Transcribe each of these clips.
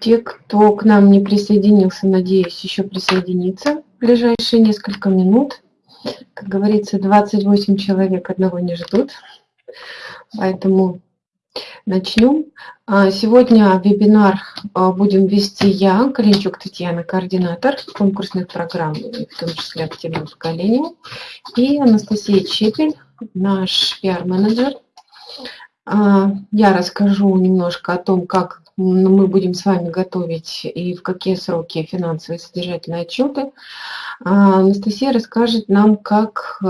Те, кто к нам не присоединился, надеюсь, еще присоединится в ближайшие несколько минут. Как говорится, 28 человек одного не ждут. Поэтому начнем. А, сегодня вебинар а, будем вести я, Калинчук Татьяна, координатор конкурсных программ, в том числе активного поколения, и Анастасия Чепель, наш пиар-менеджер. А, я расскажу немножко о том, как мы будем с вами готовить и в какие сроки финансовые содержательные отчеты. Анастасия расскажет нам, как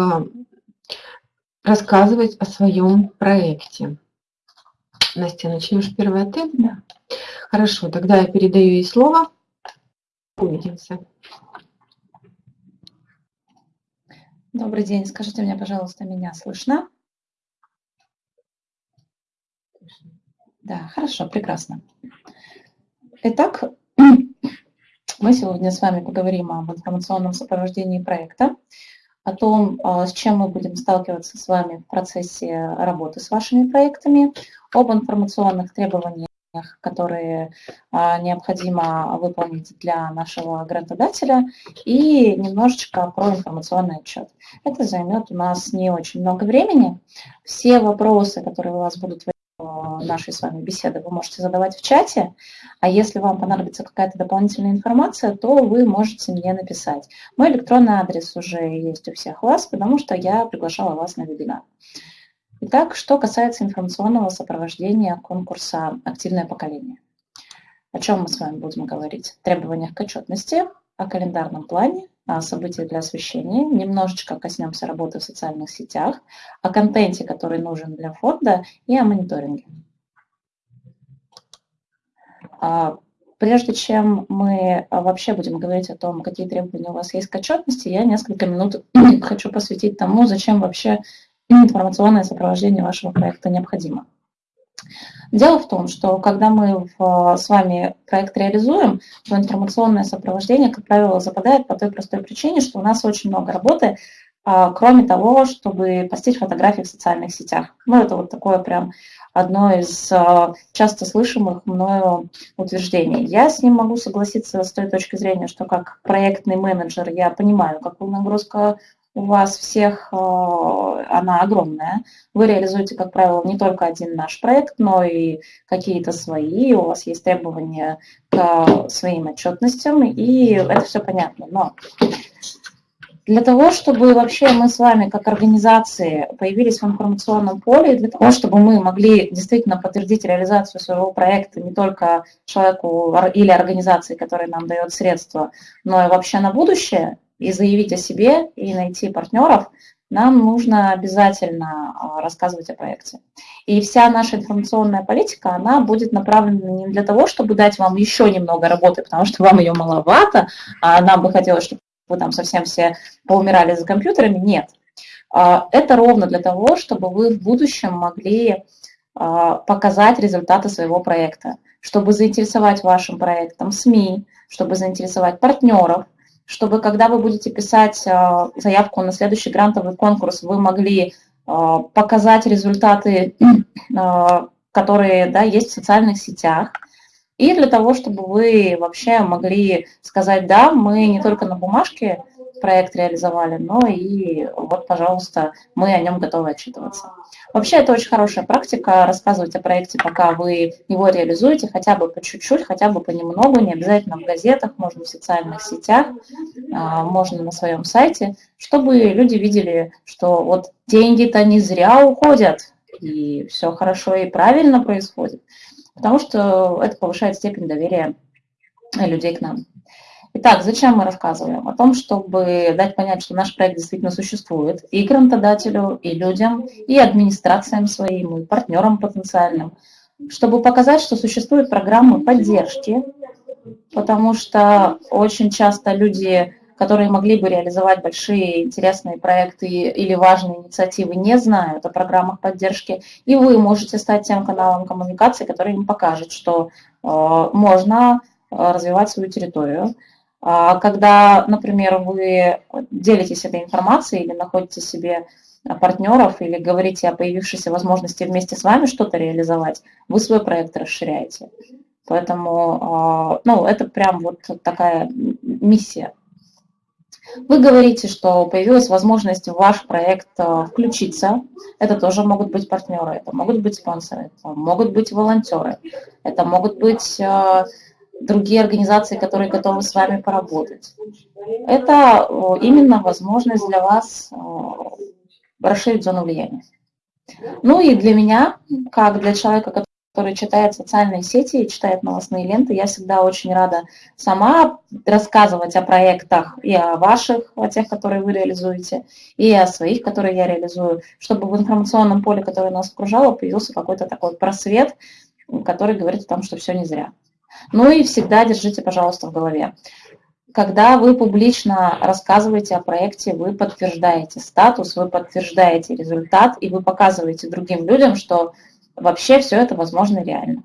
рассказывать о своем проекте. Настя, начнешь первое ты? Да. Хорошо, тогда я передаю ей слово. Увидимся. Добрый день. Скажите мне, пожалуйста, меня слышно? Да, хорошо, прекрасно. Итак, мы сегодня с вами поговорим об информационном сопровождении проекта о том, а, с чем мы будем сталкиваться с вами в процессе работы с вашими проектами, об информационных требованиях, которые а, необходимо выполнить для нашего грантодателя, и немножечко про информационный отчет. Это займет у нас не очень много времени. Все вопросы, которые у вас будут нашей с вами беседы вы можете задавать в чате, а если вам понадобится какая-то дополнительная информация, то вы можете мне написать. Мой электронный адрес уже есть у всех вас, потому что я приглашала вас на вебинар. Итак, что касается информационного сопровождения конкурса «Активное поколение». О чем мы с вами будем говорить? Требованиях к отчетности, о календарном плане, события для освещения, немножечко коснемся работы в социальных сетях, о контенте, который нужен для фонда и о мониторинге. А, прежде чем мы вообще будем говорить о том, какие требования у вас есть к отчетности, я несколько минут хочу посвятить тому, зачем вообще информационное сопровождение вашего проекта необходимо. Дело в том, что когда мы в, с вами проект реализуем, то информационное сопровождение, как правило, западает по той простой причине, что у нас очень много работы, а, кроме того, чтобы постить фотографии в социальных сетях. Ну, это вот такое прям одно из а, часто слышимых мною утверждений. Я с ним могу согласиться с той точки зрения, что как проектный менеджер я понимаю, какую нагрузка у вас всех, э, она огромная. Вы реализуете, как правило, не только один наш проект, но и какие-то свои, у вас есть требования к своим отчетностям, и это все понятно. Но для того, чтобы вообще мы с вами как организации появились в информационном поле, для того, чтобы мы могли действительно подтвердить реализацию своего проекта не только человеку или организации, которая нам дает средства, но и вообще на будущее, и заявить о себе, и найти партнеров, нам нужно обязательно а, рассказывать о проекте. И вся наша информационная политика, она будет направлена не для того, чтобы дать вам еще немного работы, потому что вам ее маловато, а нам бы хотелось, чтобы вы там совсем все поумирали за компьютерами. Нет. А, это ровно для того, чтобы вы в будущем могли а, показать результаты своего проекта, чтобы заинтересовать вашим проектом СМИ, чтобы заинтересовать партнеров, чтобы когда вы будете писать а, заявку на следующий грантовый конкурс, вы могли а, показать результаты, а, которые да, есть в социальных сетях, и для того, чтобы вы вообще могли сказать, да, мы не только на бумажке проект реализовали, но и вот, пожалуйста, мы о нем готовы отчитываться. Вообще, это очень хорошая практика, рассказывать о проекте, пока вы его реализуете, хотя бы по чуть-чуть, хотя бы понемногу, не обязательно в газетах, можно в социальных сетях, а, можно на своем сайте, чтобы люди видели, что вот деньги-то не зря уходят, и все хорошо и правильно происходит, потому что это повышает степень доверия людей к нам. Итак, зачем мы рассказываем? О том, чтобы дать понять, что наш проект действительно существует и грантодателю, и людям, и администрациям своим, и партнерам потенциальным, чтобы показать, что существуют программы поддержки, потому что очень часто люди, которые могли бы реализовать большие интересные проекты или важные инициативы, не знают о программах поддержки, и вы можете стать тем каналом коммуникации, который им покажет, что э, можно э, развивать свою территорию, когда, например, вы делитесь этой информацией или находите себе партнеров или говорите о появившейся возможности вместе с вами что-то реализовать, вы свой проект расширяете. Поэтому, а, ну, это прям вот такая миссия. Вы говорите, что появилась возможность в ваш проект а, включиться. Это тоже могут быть партнеры, это могут быть спонсоры, это могут быть волонтеры, это могут быть а, другие организации, которые готовы с вами поработать. Это именно возможность для вас расширить зону влияния. Ну и для меня, как для человека, который читает социальные сети и читает новостные ленты, я всегда очень рада сама рассказывать о проектах и о ваших, о тех, которые вы реализуете, и о своих, которые я реализую, чтобы в информационном поле, которое нас окружало, появился какой-то такой просвет, который говорит о том, что все не зря. Ну и всегда держите, пожалуйста, в голове. Когда вы публично рассказываете о проекте, вы подтверждаете статус, вы подтверждаете результат, и вы показываете другим людям, что вообще все это возможно реально.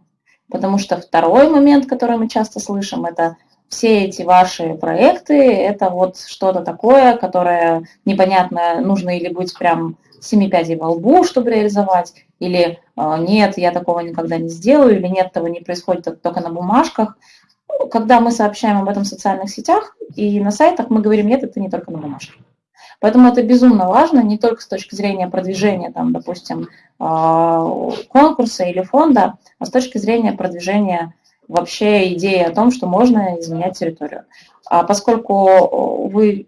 Потому что второй момент, который мы часто слышим, это все эти ваши проекты, это вот что-то такое, которое непонятно, нужно или быть прям семи пядей во лбу, чтобы реализовать, или а, нет, я такого никогда не сделаю, или нет, этого не происходит только на бумажках. Когда мы сообщаем об этом в социальных сетях и на сайтах, мы говорим, нет, это не только на бумажке. Поэтому это безумно важно не только с точки зрения продвижения, там, допустим, а, конкурса или фонда, а с точки зрения продвижения вообще идеи о том, что можно изменять территорию. А поскольку вы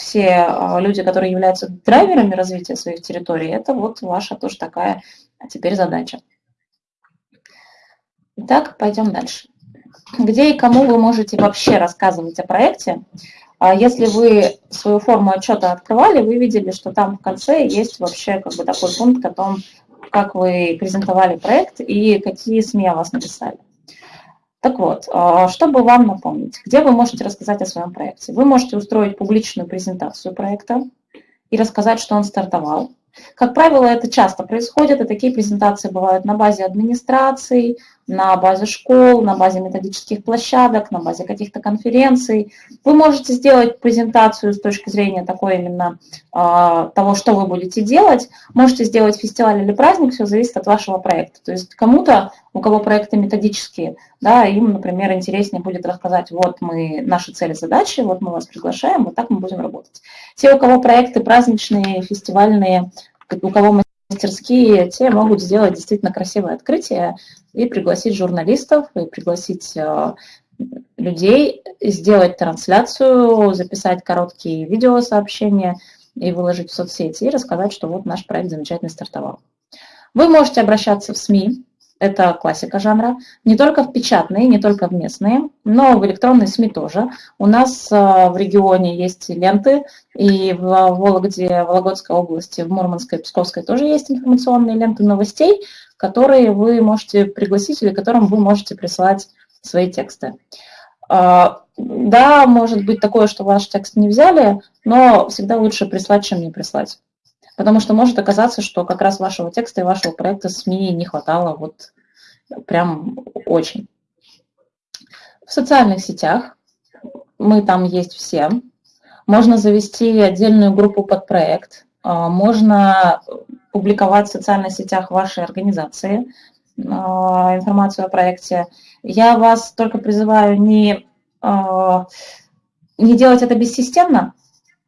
все а, люди, которые являются драйверами развития своих территорий, это вот ваша тоже такая теперь задача. Итак, пойдем дальше. Где и кому вы можете вообще рассказывать о проекте? А если вы свою форму отчета открывали, вы видели, что там в конце есть вообще как бы такой пункт о том, как вы презентовали проект и какие СМИ о вас написали. Так вот, а, чтобы вам напомнить, где вы можете рассказать о своем проекте? Вы можете устроить публичную презентацию проекта и рассказать, что он стартовал. Как правило, это часто происходит, и такие презентации бывают на базе администраций, на базе школ, на базе методических площадок, на базе каких-то конференций. Вы можете сделать презентацию с точки зрения такой именно э, того, что вы будете делать. Можете сделать фестиваль или праздник, все зависит от вашего проекта. То есть кому-то, у кого проекты методические, да, им, например, интереснее будет рассказать, вот мы, наши цели, задачи, вот мы вас приглашаем, вот так мы будем работать. Те, у кого проекты праздничные, фестивальные, у кого мастерские, те могут сделать действительно красивое открытие и пригласить журналистов, и пригласить э, людей, сделать трансляцию, записать короткие видеосообщения и выложить в соцсети, и рассказать, что вот наш проект замечательно стартовал. Вы можете обращаться в СМИ, это классика жанра, не только в печатные, не только в местные, но в электронные СМИ тоже. У нас э, в регионе есть ленты, и в Вологде, Вологодской области, в Мурманской, Псковской тоже есть информационные ленты новостей, которые вы можете пригласить или которым вы можете присылать свои тексты. А, да, может быть такое, что ваш текст не взяли, но всегда лучше прислать, чем не прислать. Потому что может оказаться, что как раз вашего текста и вашего проекта СМИ не хватало вот прям очень. В социальных сетях мы там есть все. Можно завести отдельную группу под проект. А, можно публиковать в социальных сетях вашей организации а, информацию о проекте. Я вас только призываю не, а, не делать это бессистемно,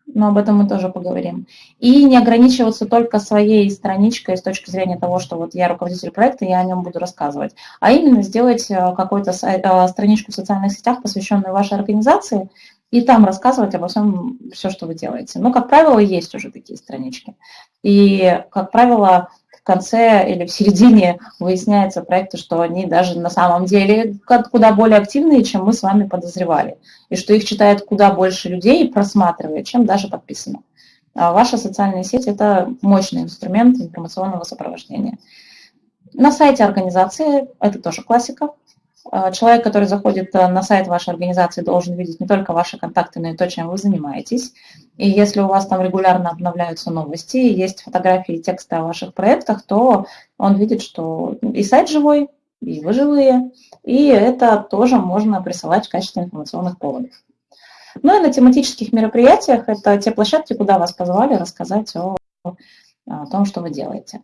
но об этом мы тоже поговорим. И не ограничиваться только своей страничкой с точки зрения того, что вот я руководитель проекта, я о нем буду рассказывать, а именно сделать э, какую-то э, страничку в социальных сетях, посвященную вашей организации, и там рассказывать обо всем, все, что вы делаете. Но, как правило, есть уже такие странички. И, как правило, в конце или в середине выясняется проекты, что они даже на самом деле куда более активные, чем мы с вами подозревали, и что их читает куда больше людей и просматривает, чем даже подписано. А ваша социальная сеть – это мощный инструмент информационного сопровождения. На сайте организации, это тоже классика, человек, который заходит э, на сайт вашей организации, должен видеть не только ваши контакты, но и то, чем вы занимаетесь. И если у вас там регулярно обновляются новости, есть фотографии и тексты о ваших проектах, то он видит, что и сайт живой, и вы живые, и это тоже можно присылать в качестве информационных поводов. Ну и на тематических мероприятиях это те площадки, куда вас позвали рассказать о о том, что вы делаете.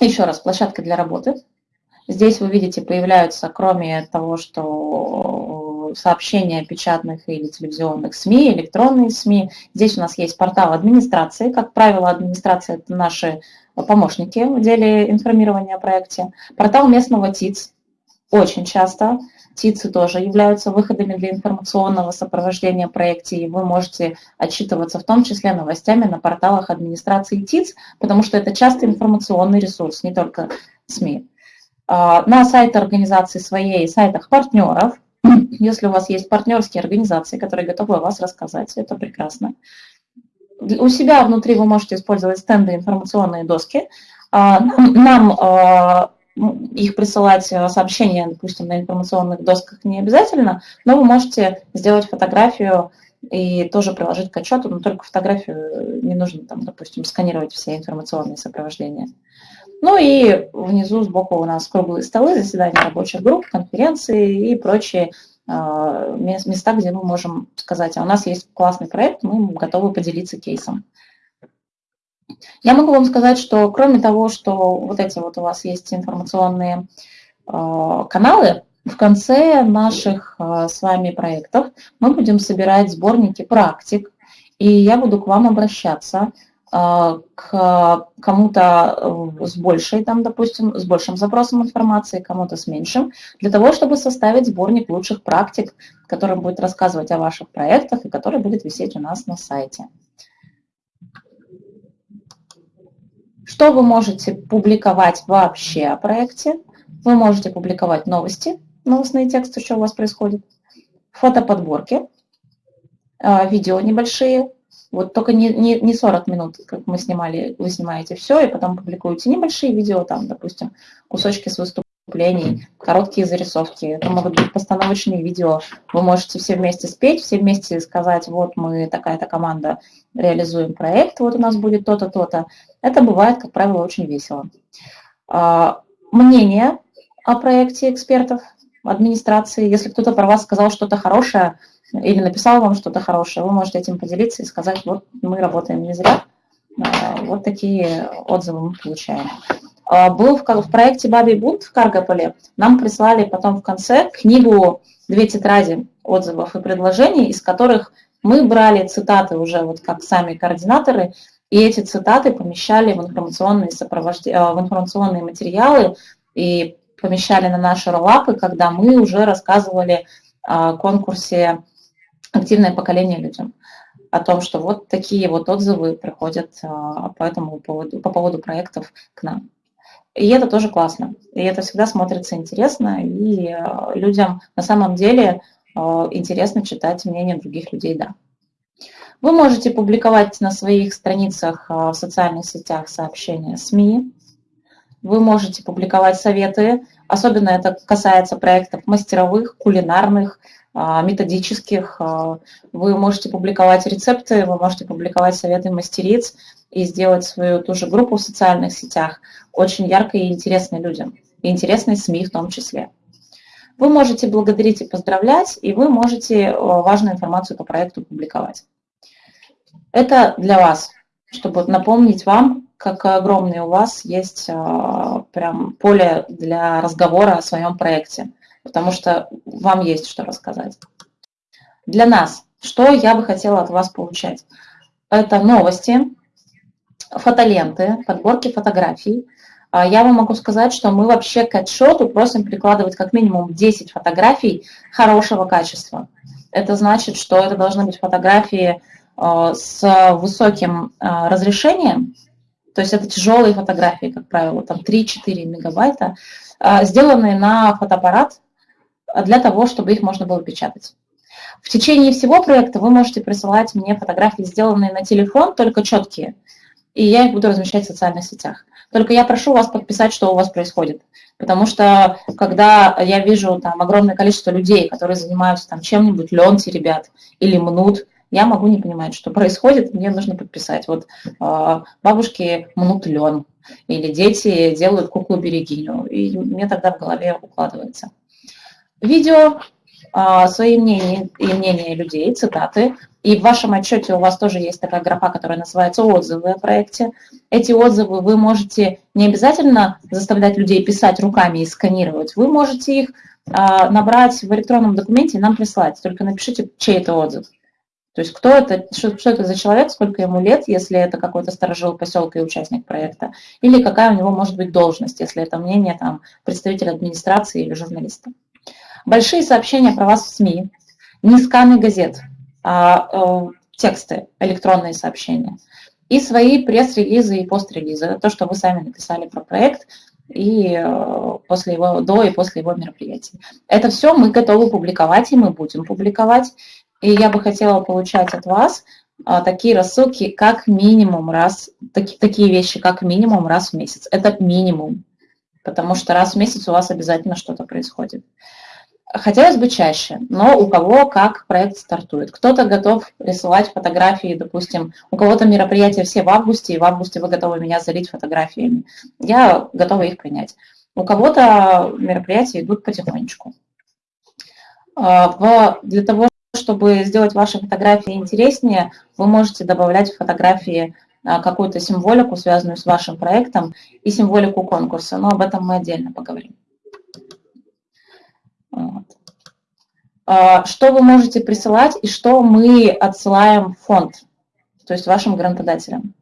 Еще раз, площадка для работы. Здесь вы видите, появляются, кроме того, что сообщения печатных или телевизионных СМИ, электронные СМИ. Здесь у нас есть портал администрации. Как правило, администрация – это наши помощники в деле информирования о проекте. Портал местного ТИЦ очень часто. ТИЦы тоже являются выходами для информационного сопровождения проекта, и вы можете отчитываться в том числе новостями на порталах администрации ТИЦ, потому что это часто информационный ресурс, не только СМИ. А, на сайте организации своей, сайтах партнеров, если у вас есть партнерские организации, которые готовы о вас рассказать, это прекрасно. У себя внутри вы можете использовать стенды, информационные доски. А, нам а, ну, их присылать э, сообщения, допустим, на информационных досках не обязательно, но вы можете сделать фотографию и тоже приложить к отчету, но только фотографию э, не нужно, там, допустим, сканировать все информационные сопровождения. Ну и внизу сбоку у нас круглые столы, заседания рабочих групп, конференции и прочие э, места, где мы можем сказать, а у нас есть классный проект, мы готовы поделиться кейсом. Я могу вам сказать, что кроме того, что вот эти вот у вас есть информационные э, каналы, в конце наших э, с вами проектов мы будем собирать сборники практик, и я буду к вам обращаться э, к кому-то с большей, там, допустим, с большим запросом информации, кому-то с меньшим, для того, чтобы составить сборник лучших практик, который будет рассказывать о ваших проектах и который будет висеть у нас на сайте. Что вы можете публиковать вообще о проекте? Вы можете публиковать новости, новостные тексты, что у вас происходит, фотоподборки, а, видео небольшие, вот только не, не, не 40 минут, как мы снимали, вы снимаете все, и потом публикуете небольшие видео, там, допустим, кусочки с выступления, выступлений, короткие зарисовки. Это могут быть постановочные видео. Вы можете все вместе спеть, все вместе сказать, вот мы такая-то команда реализуем проект, вот у нас будет то-то, то-то. Это бывает, как правило, очень весело. А, мнение о проекте экспертов, администрации. Если кто-то про вас сказал что-то хорошее или написал вам что-то хорошее, вы можете этим поделиться и сказать, вот мы работаем не зря. А, вот такие отзывы мы получаем. А, был в, в проекте «Бабий бунт» в Каргополе. Нам прислали потом в конце книгу «Две тетради отзывов и предложений», из которых мы брали цитаты уже вот как сами координаторы, и эти цитаты помещали в информационные, сопровожд... А, в информационные материалы и помещали на наши роллапы, когда мы уже рассказывали о конкурсе «Активное поколение людям» о том, что вот такие вот отзывы приходят а, по этому поводу, по поводу проектов к нам. И это тоже классно. И это всегда смотрится интересно, и э, людям на самом деле э, интересно читать мнение других людей, да. Вы можете публиковать на своих страницах э, в социальных сетях сообщения СМИ. Вы можете публиковать советы, особенно это касается проектов мастеровых, кулинарных, методических. Вы можете публиковать рецепты, вы можете публиковать советы мастериц и сделать свою ту же группу в социальных сетях очень яркой и интересной людям, и интересной СМИ в том числе. Вы можете благодарить и поздравлять, и вы можете э, важную информацию по проекту публиковать. Это для вас, чтобы напомнить вам, как огромное у вас есть э, прям поле для разговора о своем проекте, потому что вам есть что рассказать. Для нас, что я бы хотела от вас получать? Это новости, фотоленты, подборки фотографий. А, я вам могу сказать, что мы вообще к отчету просим прикладывать как минимум 10 фотографий хорошего качества. Это значит, что это должны быть фотографии а, с высоким а, разрешением, то есть это тяжелые фотографии, как правило, там 3-4 мегабайта, сделанные на фотоаппарат для того, чтобы их можно было печатать. В течение всего проекта вы можете присылать мне фотографии, сделанные на телефон, только четкие – и я их буду размещать в социальных сетях. Только я прошу вас подписать, что у вас происходит. Потому что когда я вижу там огромное количество людей, которые занимаются там чем-нибудь, ленти ребят или мнут, я могу не понимать, что происходит, мне нужно подписать. Вот э, бабушки мнут лен, или дети делают куклу-берегиню, и мне тогда в голове укладывается. Видео, э, свои мнения и мнения людей, цитаты, И в вашем отчете у вас тоже есть такая графа, которая называется «Отзывы о проекте». Эти отзывы вы можете не обязательно заставлять людей писать руками и сканировать. Вы можете их а, набрать в электронном документе и нам прислать. Только напишите, чей это отзыв. То есть кто это, что, что это за человек, сколько ему лет, если это какой-то сторожил поселка и участник проекта, или какая у него может быть должность, если это мнение там, представителя администрации или журналиста. Большие сообщения про вас в СМИ, не сканы газет, а э, тексты, электронные сообщения. И свои пресс-релизы и пост-релизы. То, что вы сами написали про проект и э, после его, до и после его мероприятий. Это все мы готовы публиковать, и мы будем публиковать. И я бы хотела получать от вас а, такие рассылки как минимум раз, таки, такие вещи как минимум раз в месяц. Это минимум, потому что раз в месяц у вас обязательно что-то происходит. Хотелось бы чаще, но у кого как проект стартует. Кто-то готов рисовать фотографии, допустим, у кого-то мероприятия все в августе, и в августе вы готовы меня залить фотографиями. Я готова их принять. У кого-то мероприятия идут потихонечку. А, для того, чтобы сделать ваши фотографии интереснее, вы можете добавлять в фотографии а, какую-то символику, связанную с вашим проектом, и символику конкурса, но об этом мы отдельно поговорим. Вот. А, что вы можете присылать и что мы отсылаем в фонд, то есть вашим грантодателям.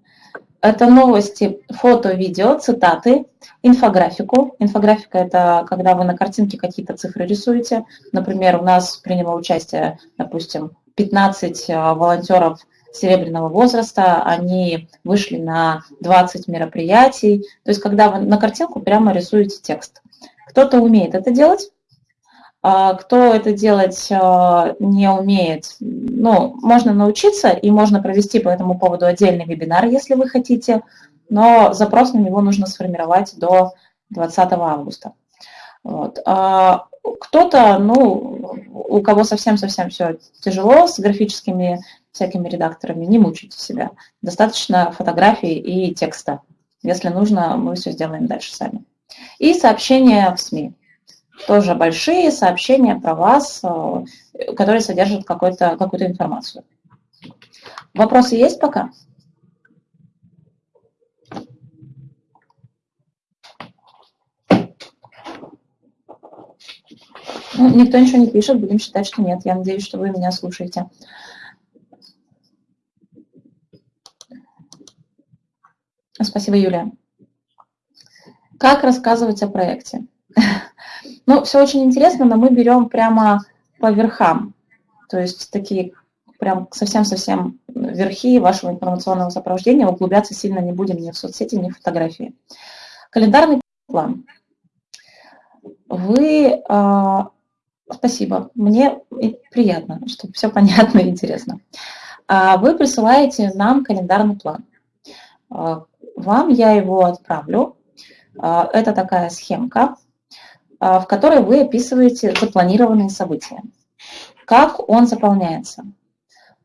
Это новости, фото, видео, цитаты, инфографику. Инфографика – это когда вы на картинке какие-то цифры рисуете. Например, у нас приняло участие, допустим, 15 а, волонтеров серебряного возраста, они вышли на 20 мероприятий. То есть, когда вы на картинку прямо рисуете текст. Кто-то умеет это делать, кто это делать а, не умеет, ну, можно научиться, и можно провести по этому поводу отдельный вебинар, если вы хотите, но запрос на него нужно сформировать до 20 августа. Вот. А кто-то, ну, у кого совсем-совсем все тяжело с графическими всякими редакторами, не мучайте себя. Достаточно фотографий и текста. Если нужно, мы все сделаем дальше сами. И сообщения в СМИ тоже большие сообщения про вас, э, которые содержат какую-то какую информацию. Вопросы есть пока? Ну, никто ничего не пишет, будем считать, что нет. Я надеюсь, что вы меня слушаете. Спасибо, Юлия. Как рассказывать о проекте? Ну, все очень интересно, но мы берем прямо по верхам. То есть такие прям совсем-совсем верхи вашего информационного сопровождения. Углубляться сильно не будем ни в соцсети, ни в фотографии. Календарный план. Вы... Э, спасибо. Мне приятно, что все понятно и интересно. А вы присылаете нам календарный план. А, вам я его отправлю. Это такая схемка. А, в которой вы описываете запланированные события. Как он заполняется?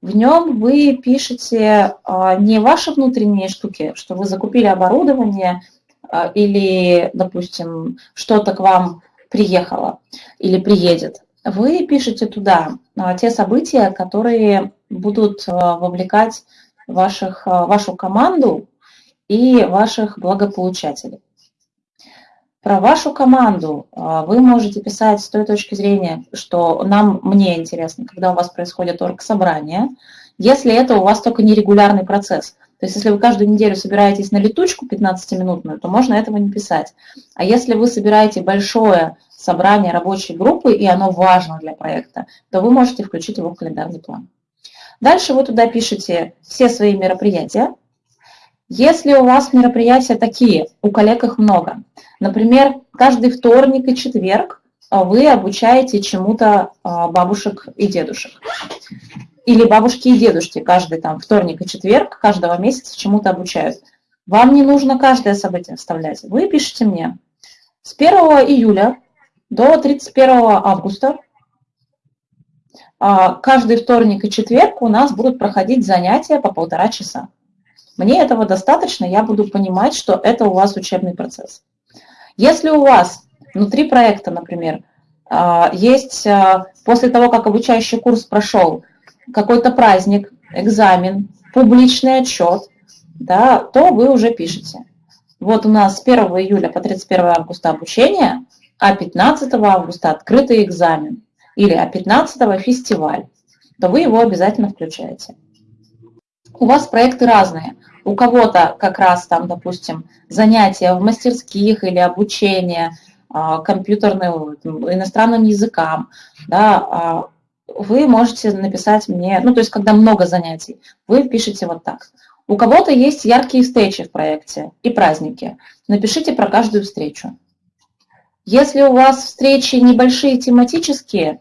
В нем вы пишете а, не ваши внутренние штуки, что вы закупили оборудование а, или, допустим, что-то к вам приехало или приедет. Вы пишете туда те события, которые будут вовлекать ваших, вашу команду и ваших благополучателей. Про вашу команду а, вы можете писать с той точки зрения, что нам, мне интересно, когда у вас происходит оргсобрание, если это у вас только нерегулярный процесс. То есть если вы каждую неделю собираетесь на летучку 15-минутную, то можно этого не писать. А если вы собираете большое собрание рабочей группы, и оно важно для проекта, то вы можете включить его в календарный план. Дальше вы туда пишете все свои мероприятия, если у вас мероприятия такие, у коллег их много, например, каждый вторник и четверг а, вы обучаете чему-то а, бабушек и дедушек. Или бабушки и дедушки каждый там вторник и четверг каждого месяца чему-то обучают. Вам не нужно каждое событие вставлять. Вы пишете мне с 1 июля до 31 августа а, каждый вторник и четверг у нас будут проходить занятия по полтора часа. Мне этого достаточно, я буду понимать, что это у вас учебный процесс. Если у вас внутри проекта, например, а, есть а, после того, как обучающий курс прошел, какой-то праздник, экзамен, публичный отчет, да, то вы уже пишете. Вот у нас с 1 июля по 31 августа обучение, а 15 августа открытый экзамен или а 15 фестиваль, то вы его обязательно включаете. У вас проекты разные. У кого-то как раз там, допустим, занятия в мастерских или обучение а, компьютерным, иностранным языкам, да, а, вы можете написать мне, ну, то есть, когда много занятий, вы пишете вот так. У кого-то есть яркие встречи в проекте и праздники. Напишите про каждую встречу. Если у вас встречи небольшие тематические,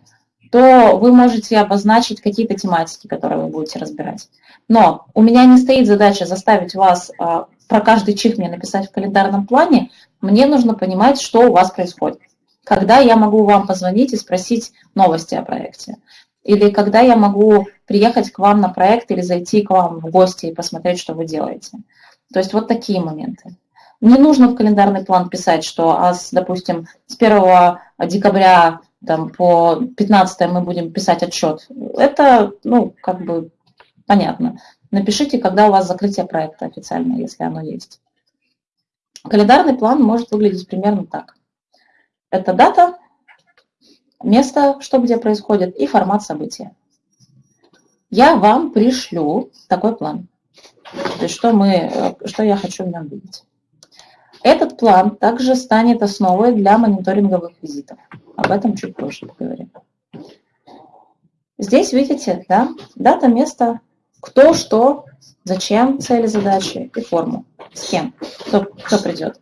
то вы можете обозначить какие-то тематики, которые вы будете разбирать. Но у меня не стоит задача заставить вас а, про каждый чих мне написать в календарном плане. Мне нужно понимать, что у вас происходит. Когда я могу вам позвонить и спросить новости о проекте. Или когда я могу приехать к вам на проект или зайти к вам в гости и посмотреть, что вы делаете. То есть вот такие моменты. Не нужно в календарный план писать, что, а допустим, с 1 декабря там, по 15 мы будем писать отчет. Это, ну, как бы понятно. Напишите, когда у вас закрытие проекта официально, если оно есть. Календарный план может выглядеть примерно так. Это дата, место, что где происходит, и формат события. Я вам пришлю такой план. То есть что, мы, что я хочу в нем видеть. Этот план также станет основой для мониторинговых визитов. Об этом чуть позже поговорим. Здесь видите, да, дата, место, кто, что, зачем, цели, задачи и форму. С кем, кто, кто придет.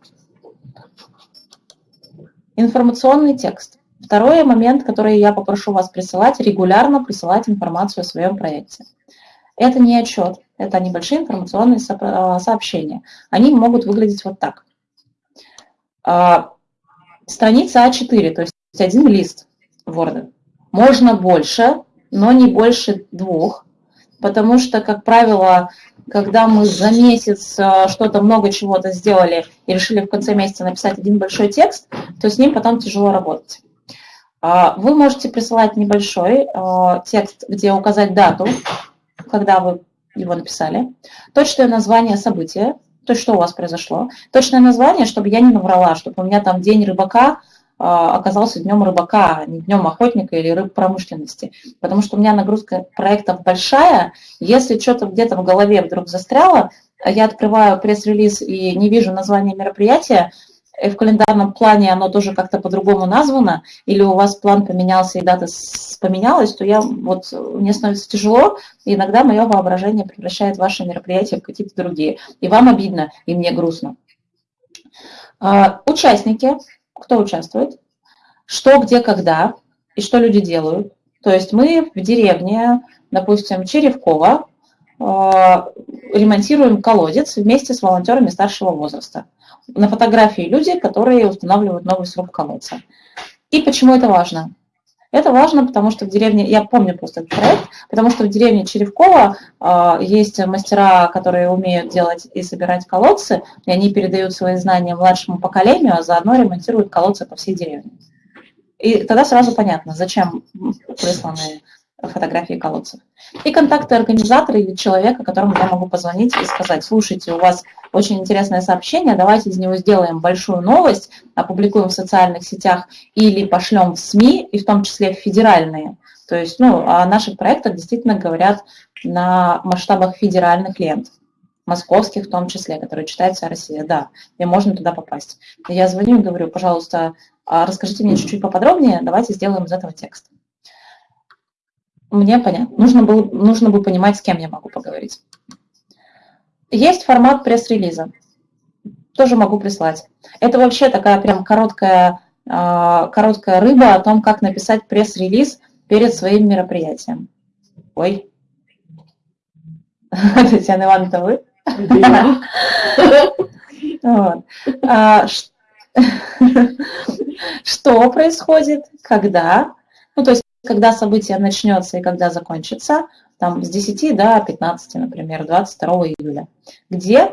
Информационный текст. Второй момент, который я попрошу вас присылать, регулярно присылать информацию о своем проекте. Это не отчет, это небольшие информационные сообщения. Они могут выглядеть вот так. А, страница А4, то есть один лист Word. Можно больше, но не больше двух, потому что, как правило, когда мы за месяц а, что-то много чего-то сделали и решили в конце месяца написать один большой текст, то с ним потом тяжело работать. А, вы можете присылать небольшой текст, где указать дату, когда вы его написали, точное название события, то есть что у вас произошло, точное название, чтобы я не наврала, чтобы у меня там день рыбака а, оказался днем рыбака, а не днем охотника или рыб промышленности. Потому что у меня нагрузка проектов большая, если что-то где-то в голове вдруг застряло, я открываю пресс-релиз и не вижу название мероприятия, в календарном плане оно тоже как-то по-другому названо, или у вас план поменялся и дата поменялась, то я, вот, мне становится тяжело, и иногда мое воображение превращает ваши мероприятия в какие-то другие. И вам обидно, и мне грустно. А, участники, кто участвует, что, где, когда, и что люди делают. То есть мы в деревне, допустим, Черевкова, ремонтируем колодец вместе с волонтерами старшего возраста на фотографии люди, которые устанавливают новый сруб колодца. И почему это важно? Это важно, потому что в деревне, я помню просто этот проект, потому что в деревне Черевкова э, есть мастера, которые умеют делать и собирать колодцы, и они передают свои знания младшему поколению, а заодно ремонтируют колодцы по всей деревне. И тогда сразу понятно, зачем присланы фотографии колодцев. И контакты организатора или человека, которому я могу позвонить и сказать, слушайте, у вас очень интересное сообщение, давайте из него сделаем большую новость, опубликуем в социальных сетях или пошлем в СМИ, и в том числе в федеральные. То есть ну, о наших проектах действительно говорят на масштабах федеральных лент, московских в том числе, которые читает вся Россия. Да, и можно туда попасть. Я звоню и говорю, пожалуйста, а расскажите мне чуть-чуть поподробнее, давайте сделаем из этого текст. Мне понятно. Нужно, было, нужно бы понимать, с кем я могу поговорить. Есть формат пресс-релиза. Тоже могу прислать. Это вообще такая прям короткая, а, короткая рыба о том, как написать пресс-релиз перед своим мероприятием. Ой. Татьяна Ивановна, это вы? А, что происходит, когда? Ну, то есть когда событие начнется и когда закончится, там с 10 до 15, например, 22 июля. Где,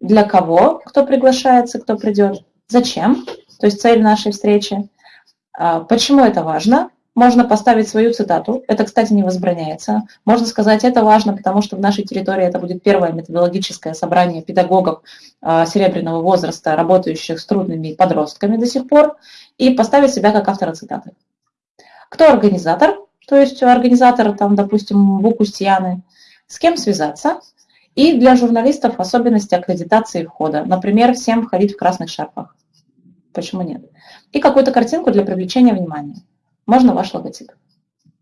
для кого, кто приглашается, кто придет, зачем, то есть цель нашей встречи, а, почему это важно можно поставить свою цитату. Это, кстати, не возбраняется. Можно сказать, это важно, потому что в нашей территории это будет первое методологическое собрание педагогов а, серебряного возраста, работающих с трудными подростками до сих пор, и поставить себя как автора цитаты. Кто организатор? То есть организатор, там, допустим, Букустьяны. С кем связаться? И для журналистов особенности аккредитации входа. Например, всем входить в красных шарфах. Почему нет? И какую-то картинку для привлечения внимания можно ваш логотип.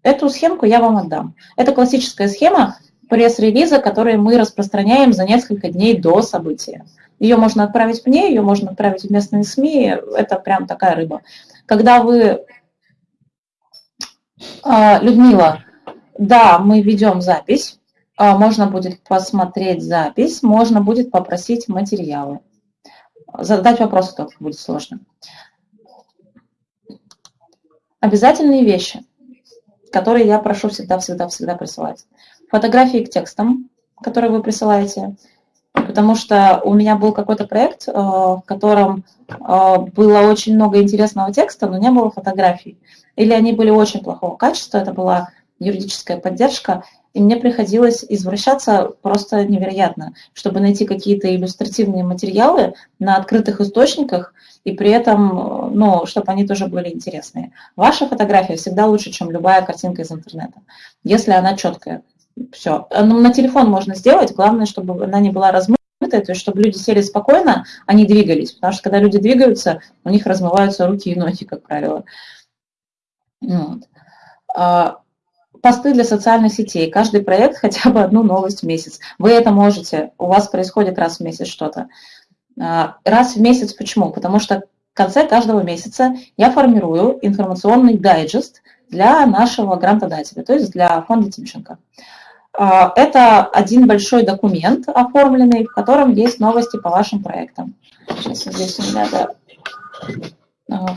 Эту схемку я вам отдам. Это классическая схема пресс-релиза, которую мы распространяем за несколько дней до события. Ее можно отправить мне, ее можно отправить в местные СМИ, это прям такая рыба. Когда вы, Людмила, да, мы ведем запись, а, можно будет посмотреть запись, можно будет попросить материалы. Задать вопросы только будет сложно. Обязательные вещи, которые я прошу всегда-всегда-всегда присылать. Фотографии к текстам, которые вы присылаете, потому что у меня был какой-то проект, э, в котором э, было очень много интересного текста, но не было фотографий. Или они были очень плохого качества, это была юридическая поддержка, и мне приходилось извращаться просто невероятно, чтобы найти какие-то иллюстративные материалы на открытых источниках, и при этом, ну, чтобы они тоже были интересные. Ваша фотография всегда лучше, чем любая картинка из интернета, если она четкая. Все. Ну, на телефон можно сделать, главное, чтобы она не была размытая, то есть чтобы люди сели спокойно, они двигались, потому что когда люди двигаются, у них размываются руки и ноги, как правило. Вот. А, посты для социальных сетей. Каждый проект хотя бы одну новость в месяц. Вы это можете, у вас происходит раз в месяц что-то. А, раз в месяц почему? Потому что в конце каждого месяца я формирую информационный дайджест для нашего грантодателя, то есть для фонда Тимченко. А, это один большой документ оформленный, в котором есть новости по вашим проектам. Сейчас здесь у меня да, а,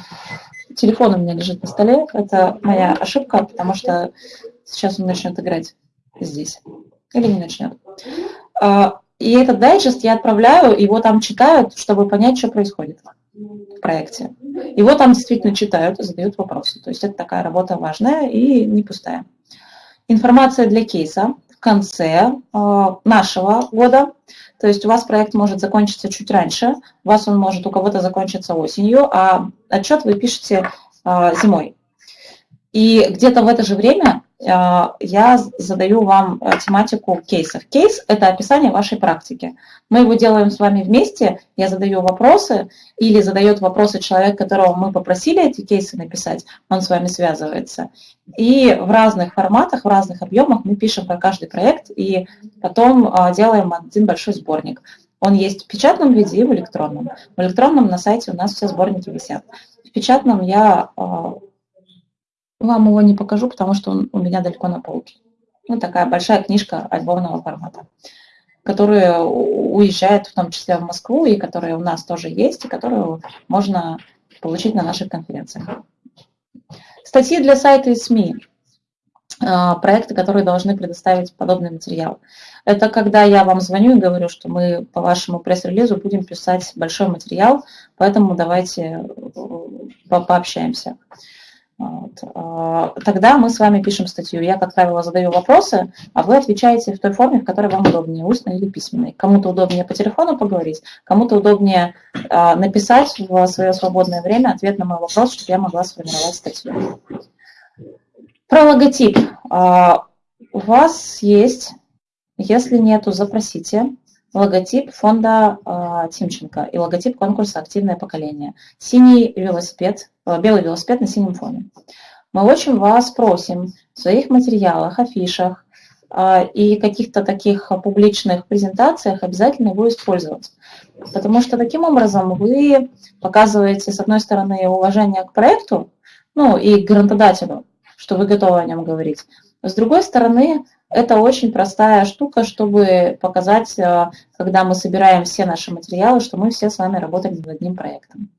телефон у меня лежит на столе. Это моя ошибка, потому что сейчас он начнет играть здесь. Или не начнет. А, и этот дайджест я отправляю, его там читают, чтобы понять, что происходит в проекте. Его там действительно читают и задают вопросы. То есть это такая работа важная и не пустая. Информация для кейса в конце а, нашего года. То есть у вас проект может закончиться чуть раньше, у вас он может у кого-то закончиться осенью, а отчет вы пишете а, зимой. И где-то в это же время я задаю вам э, тематику кейсов. Кейс – это описание вашей практики. Мы его делаем с вами вместе, я задаю вопросы, или задает вопросы человек, которого мы попросили эти кейсы написать, он с вами связывается. И в разных форматах, в разных объемах мы пишем про каждый проект, и потом а, делаем один большой сборник. Он есть в печатном виде и в электронном. В электронном на сайте у нас все сборники висят. В печатном я вам его не покажу, потому что он у меня далеко на полке. Ну, такая большая книжка альбомного формата, которая уезжает в том числе в Москву, и которая у нас тоже есть, и которую можно получить на наших конференциях. Статьи для сайта и СМИ. А, проекты, которые должны предоставить подобный материал. Это когда я вам звоню и говорю, что мы по вашему пресс-релизу будем писать большой материал, поэтому давайте э, пообщаемся. Вот. А, тогда мы с вами пишем статью. Я, как правило, задаю вопросы, а вы отвечаете в той форме, в которой вам удобнее, устно или письменной. Кому-то удобнее по телефону поговорить, кому-то удобнее а, написать в свое свободное время ответ на мой вопрос, чтобы я могла сформировать статью. Про логотип. А, у вас есть, если нету, запросите логотип фонда э, Тимченко и логотип конкурса «Активное поколение». Синий велосипед, э, белый велосипед на синем фоне. Мы очень вас просим в своих материалах, афишах э, и каких-то таких публичных презентациях обязательно его использовать. Потому что таким образом вы показываете, с одной стороны, уважение к проекту, ну и к грантодателю, что вы готовы о нем говорить. С другой стороны, это очень простая штука, чтобы показать, э, когда мы собираем все наши материалы, что мы все с вами работаем над одним проектом.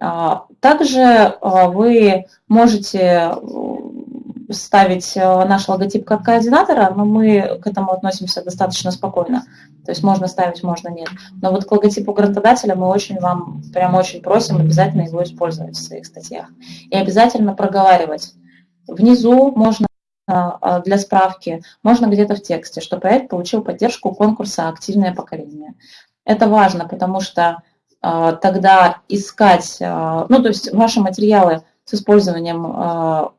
А, также э, вы можете э, ставить наш логотип как координатора, но мы к этому относимся достаточно спокойно. То есть можно ставить, можно нет. Но вот к логотипу грантодателя мы очень вам, прям очень просим обязательно его использовать в своих статьях. И обязательно проговаривать Внизу можно для справки, можно где-то в тексте, что проект получил поддержку конкурса «Активное поколение». Это важно, потому что а, тогда искать, а, ну то есть ваши материалы с использованием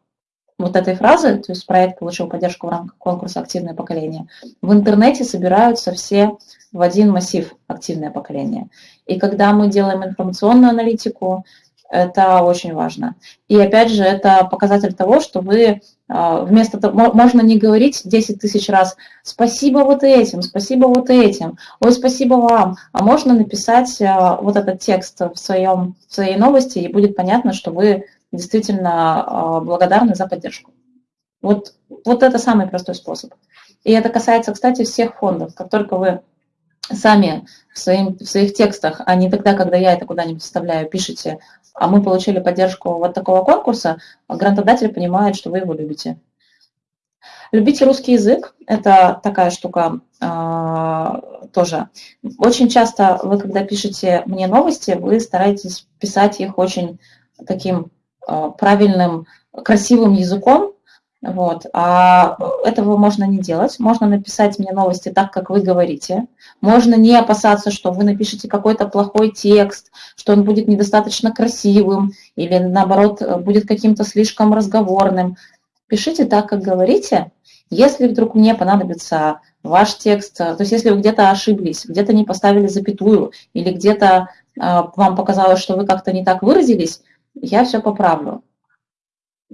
вот этой фразы, то есть проект получил поддержку в рамках конкурса «Активное поколение», в интернете собираются все в один массив «Активное поколение». И когда мы делаем информационную аналитику, это очень важно. И опять же, это показатель того, что вы а, вместо того, можно не говорить 10 тысяч раз «спасибо вот этим», «спасибо вот этим», «ой, спасибо вам», а можно написать а, вот этот текст в, своем, в своей новости, и будет понятно, что вы действительно а, благодарны за поддержку. Вот, вот это самый простой способ. И это касается, кстати, всех фондов. Как только вы сами в, своим, в своих текстах, а не тогда, когда я это куда-нибудь вставляю, пишете, а мы получили поддержку вот такого конкурса, грантодатель понимает, что вы его любите. Любите русский язык, это такая штука э, тоже. Очень часто вы, когда пишете мне новости, вы стараетесь писать их очень таким э, правильным, красивым языком, вот. А этого можно не делать. Можно написать мне новости так, как вы говорите. Можно не опасаться, что вы напишете какой-то плохой текст, что он будет недостаточно красивым или, наоборот, будет каким-то слишком разговорным. Пишите так, как говорите. Если вдруг мне понадобится ваш текст, то есть если вы где-то ошиблись, где-то не поставили запятую или где-то э, вам показалось, что вы как-то не так выразились, я все поправлю.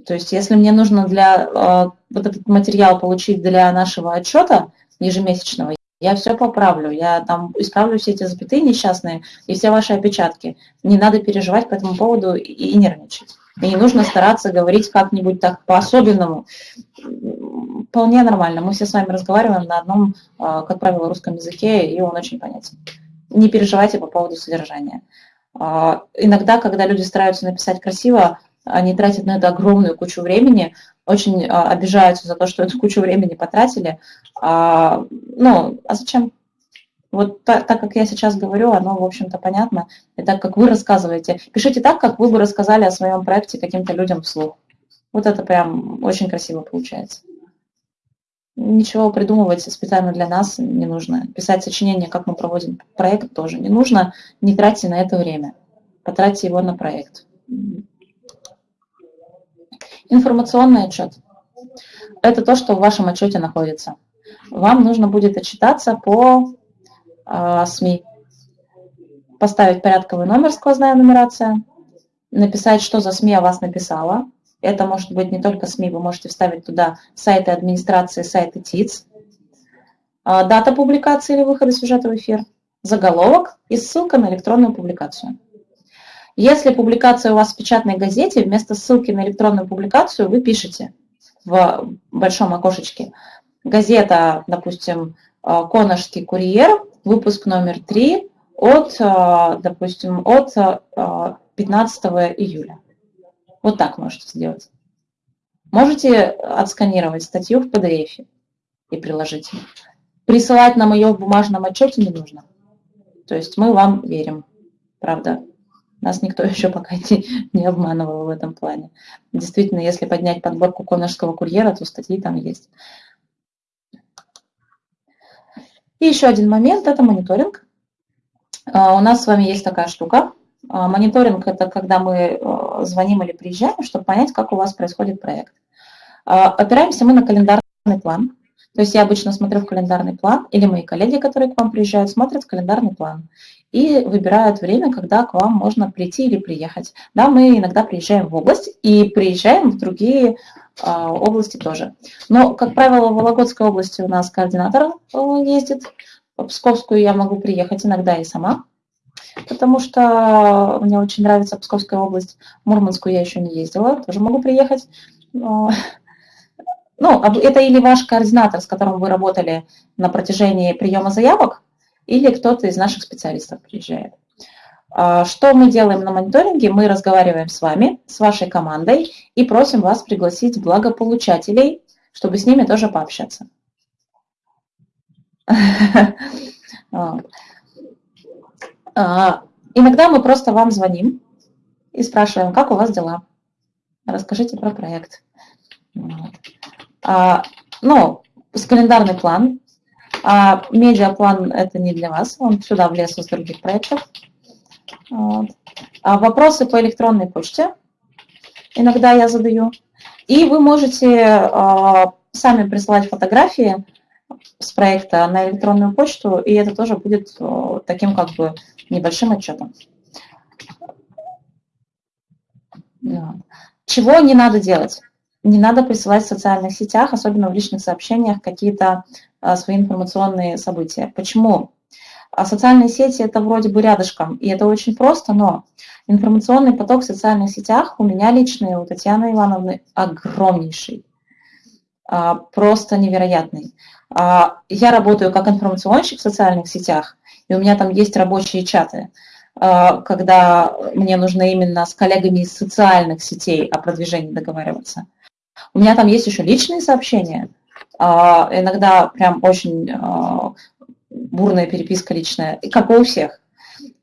То есть если мне нужно для э, вот этот материал получить для нашего отчета ежемесячного, я все поправлю, я там исправлю все эти запятые несчастные и все ваши опечатки. Не надо переживать по этому поводу и, и нервничать. И не нужно стараться говорить как-нибудь так по-особенному. Вполне нормально. Мы все с вами разговариваем на одном, э, как правило, русском языке, и он очень понятен. Не переживайте по поводу содержания. Э, иногда, когда люди стараются написать красиво, они тратят на это огромную кучу времени, очень а, обижаются за то, что эту кучу времени потратили. А, ну, а зачем? Вот так, так как я сейчас говорю, оно, в общем-то, понятно. И так, как вы рассказываете. Пишите так, как вы бы рассказали о своем проекте каким-то людям вслух. Вот это прям очень красиво получается. Ничего придумывать специально для нас не нужно. Писать сочинение, как мы проводим проект, тоже не нужно. Не тратьте на это время. Потратьте его на проект. Информационный отчет. Это то, что в вашем отчете находится. Вам нужно будет отчитаться по э, СМИ. Поставить порядковый номер, сквозная нумерация, написать, что за СМИ о вас написала. Это может быть не только СМИ, вы можете вставить туда сайты администрации, сайты ТИЦ, э, дата публикации или выхода сюжета в эфир, заголовок и ссылка на электронную публикацию. Если публикация у вас в печатной газете, вместо ссылки на электронную публикацию вы пишете в большом окошечке. Газета, допустим, э, «Коношский курьер», выпуск номер 3 от, э, допустим, от 15 э, июля. Вот так можете сделать. Можете отсканировать статью в PDF и приложить. Присылать нам ее в бумажном отчете не нужно. То есть мы вам верим, правда. Нас никто еще пока не, не обманывал в этом плане. Действительно, если поднять подборку конорского курьера, то статьи там есть. И еще один момент – это мониторинг. А, у нас с вами есть такая штука. А, мониторинг – это когда мы а, звоним или приезжаем, чтобы понять, как у вас происходит проект. Опираемся мы на календарный план. То есть я обычно смотрю в календарный план, или мои коллеги, которые к вам приезжают, смотрят в календарный план и выбирают время, когда к вам можно прийти или приехать. Да, мы иногда приезжаем в область и приезжаем в другие а, области тоже. Но, как правило, в Вологодской области у нас координатор ездит, в Псковскую я могу приехать иногда и сама, потому что мне очень нравится Псковская область. В Мурманскую я еще не ездила, тоже могу приехать. Но... Ну, это или ваш координатор, с которым вы работали на протяжении приема заявок, или кто-то из наших специалистов приезжает. А, что мы делаем на мониторинге? Мы разговариваем с вами, с вашей командой и просим вас пригласить благополучателей, чтобы с ними тоже пообщаться. А, иногда мы просто вам звоним и спрашиваем, как у вас дела, расскажите про проект. Ну, с календарный план. А медиаплан это не для вас, он сюда влез из других проектов. Вот. А вопросы по электронной почте иногда я задаю. И вы можете а, сами присылать фотографии с проекта на электронную почту, и это тоже будет а, таким как бы небольшим отчетом. Чего не надо делать? Не надо присылать в социальных сетях, особенно в личных сообщениях, какие-то а, свои информационные события. Почему? А социальные сети это вроде бы рядышком, и это очень просто, но информационный поток в социальных сетях у меня личный, у Татьяны Ивановны огромнейший, а, просто невероятный. Я работаю как информационщик в социальных сетях, и у меня там есть рабочие чаты, когда мне нужно именно с коллегами из социальных сетей о продвижении договариваться. У меня там есть еще личные сообщения, а, иногда прям очень а, бурная переписка личная, как и у всех.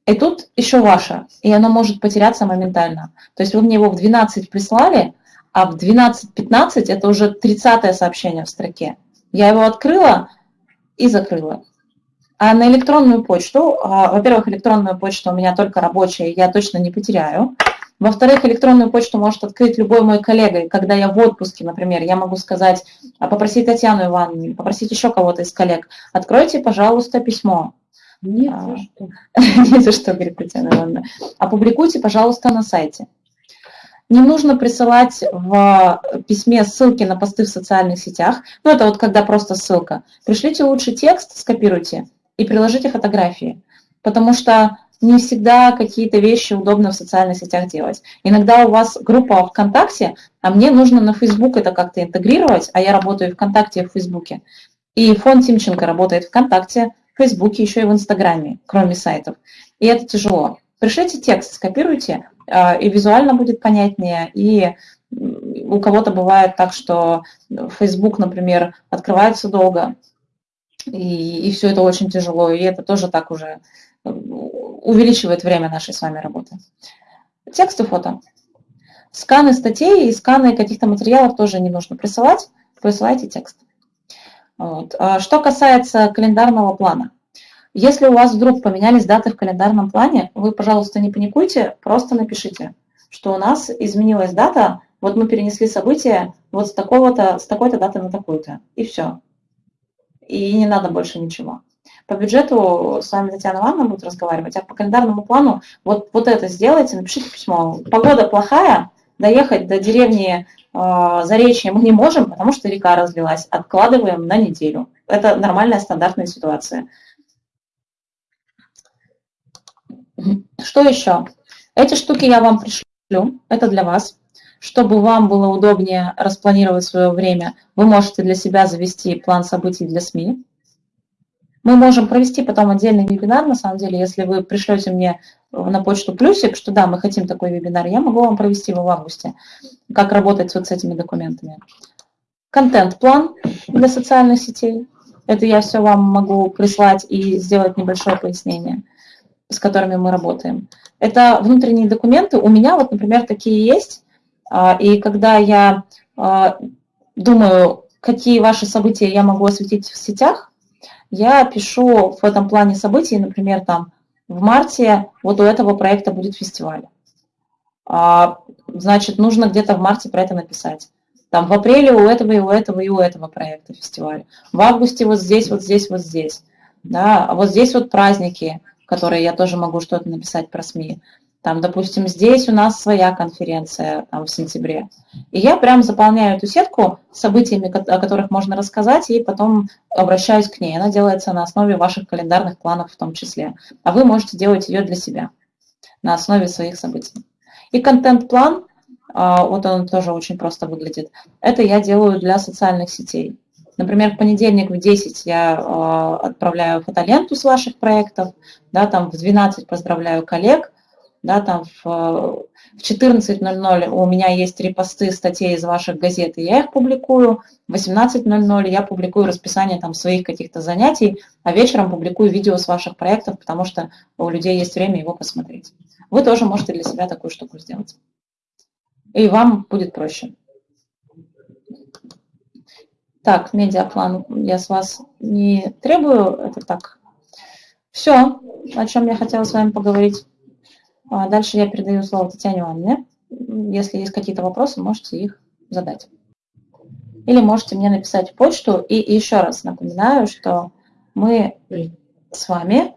И тут еще ваша, и оно может потеряться моментально. То есть вы мне его в 12 прислали, а в 12.15 это уже 30 сообщение в строке. Я его открыла и закрыла. А на электронную почту, а, во-первых, электронную почту у меня только рабочая, я точно не потеряю. Во-вторых, электронную почту может открыть любой мой коллега. И когда я в отпуске, например, я могу сказать, а попросить Татьяну Ивановну, попросить еще кого-то из коллег, откройте, пожалуйста, письмо. Нет, а, за что. Не за что, говорит Татьяна Ивановна. Опубликуйте, пожалуйста, на сайте. Не нужно присылать в письме ссылки на посты в социальных сетях. Ну, это вот когда просто ссылка. Пришлите лучше текст, скопируйте и приложите фотографии. Потому что не всегда какие-то вещи удобно в социальных сетях делать. Иногда у вас группа ВКонтакте, а мне нужно на Facebook это как-то интегрировать, а я работаю ВКонтакте и в Фейсбуке. И фонд Тимченко работает ВКонтакте, в Фейсбуке, еще и в Инстаграме, кроме сайтов. И это тяжело. Пришлите текст, скопируйте, а, и визуально будет понятнее, и у кого-то бывает так, что Facebook, например, открывается долго, и, и все это очень тяжело, и это тоже так уже увеличивает время нашей с вами работы. Текст и фото. Сканы статей и сканы каких-то материалов тоже не нужно присылать. Присылайте текст. Вот. А что касается календарного плана. Если у вас вдруг поменялись даты в календарном плане, вы, пожалуйста, не паникуйте, просто напишите, что у нас изменилась дата, вот мы перенесли событие вот с такого-то, с такой-то даты на такую-то, и все. И не надо больше ничего. По бюджету с вами Татьяна Ивановна будет разговаривать, а по календарному плану вот, вот это сделайте, напишите письмо. Погода плохая, доехать до деревни э, Заречье мы не можем, потому что река разлилась. Откладываем на неделю. Это нормальная стандартная ситуация. Что еще? Эти штуки я вам пришлю, это для вас. Чтобы вам было удобнее распланировать свое время, вы можете для себя завести план событий для СМИ. Мы можем провести потом отдельный вебинар, на самом деле, если вы пришлете мне на почту плюсик, что да, мы хотим такой вебинар, я могу вам провести его в августе, как работать вот с этими документами. Контент-план для социальных сетей. Это я все вам могу прислать и сделать небольшое пояснение, с которыми мы работаем. Это внутренние документы. У меня вот, например, такие есть. А, и когда я а, думаю, какие ваши события я могу осветить в сетях, я пишу в этом плане событий, например, там в марте вот у этого проекта будет фестиваль. А, значит, нужно где-то в марте про это написать. Там в апреле у этого и у этого и у этого проекта фестиваль. В августе вот здесь, вот здесь, вот здесь. Да, а вот здесь вот праздники, которые я тоже могу что-то написать про СМИ. Там, допустим, здесь у нас своя конференция там, в сентябре. И я прям заполняю эту сетку событиями, о которых можно рассказать, и потом обращаюсь к ней. Она делается на основе ваших календарных планов в том числе. А вы можете делать ее для себя на основе своих событий. И контент-план, а, вот он тоже очень просто выглядит. Это я делаю для социальных сетей. Например, в понедельник в 10 я а, отправляю фотоленту с ваших проектов, да, там в 12 поздравляю коллег – да, там в, в 14.00 у меня есть репосты статей из ваших газет, и я их публикую, в 18.00 я публикую расписание там своих каких-то занятий, а вечером публикую видео с ваших проектов, потому что у людей есть время его посмотреть. Вы тоже можете для себя такую штуку сделать. И вам будет проще. Так, медиаплан я с вас не требую, это так. Все, о чем я хотела с вами поговорить. А дальше я передаю слово Татьяне Ивановне. Если есть какие-то вопросы, можете их задать. Или можете мне написать почту. И еще раз напоминаю, что мы с вами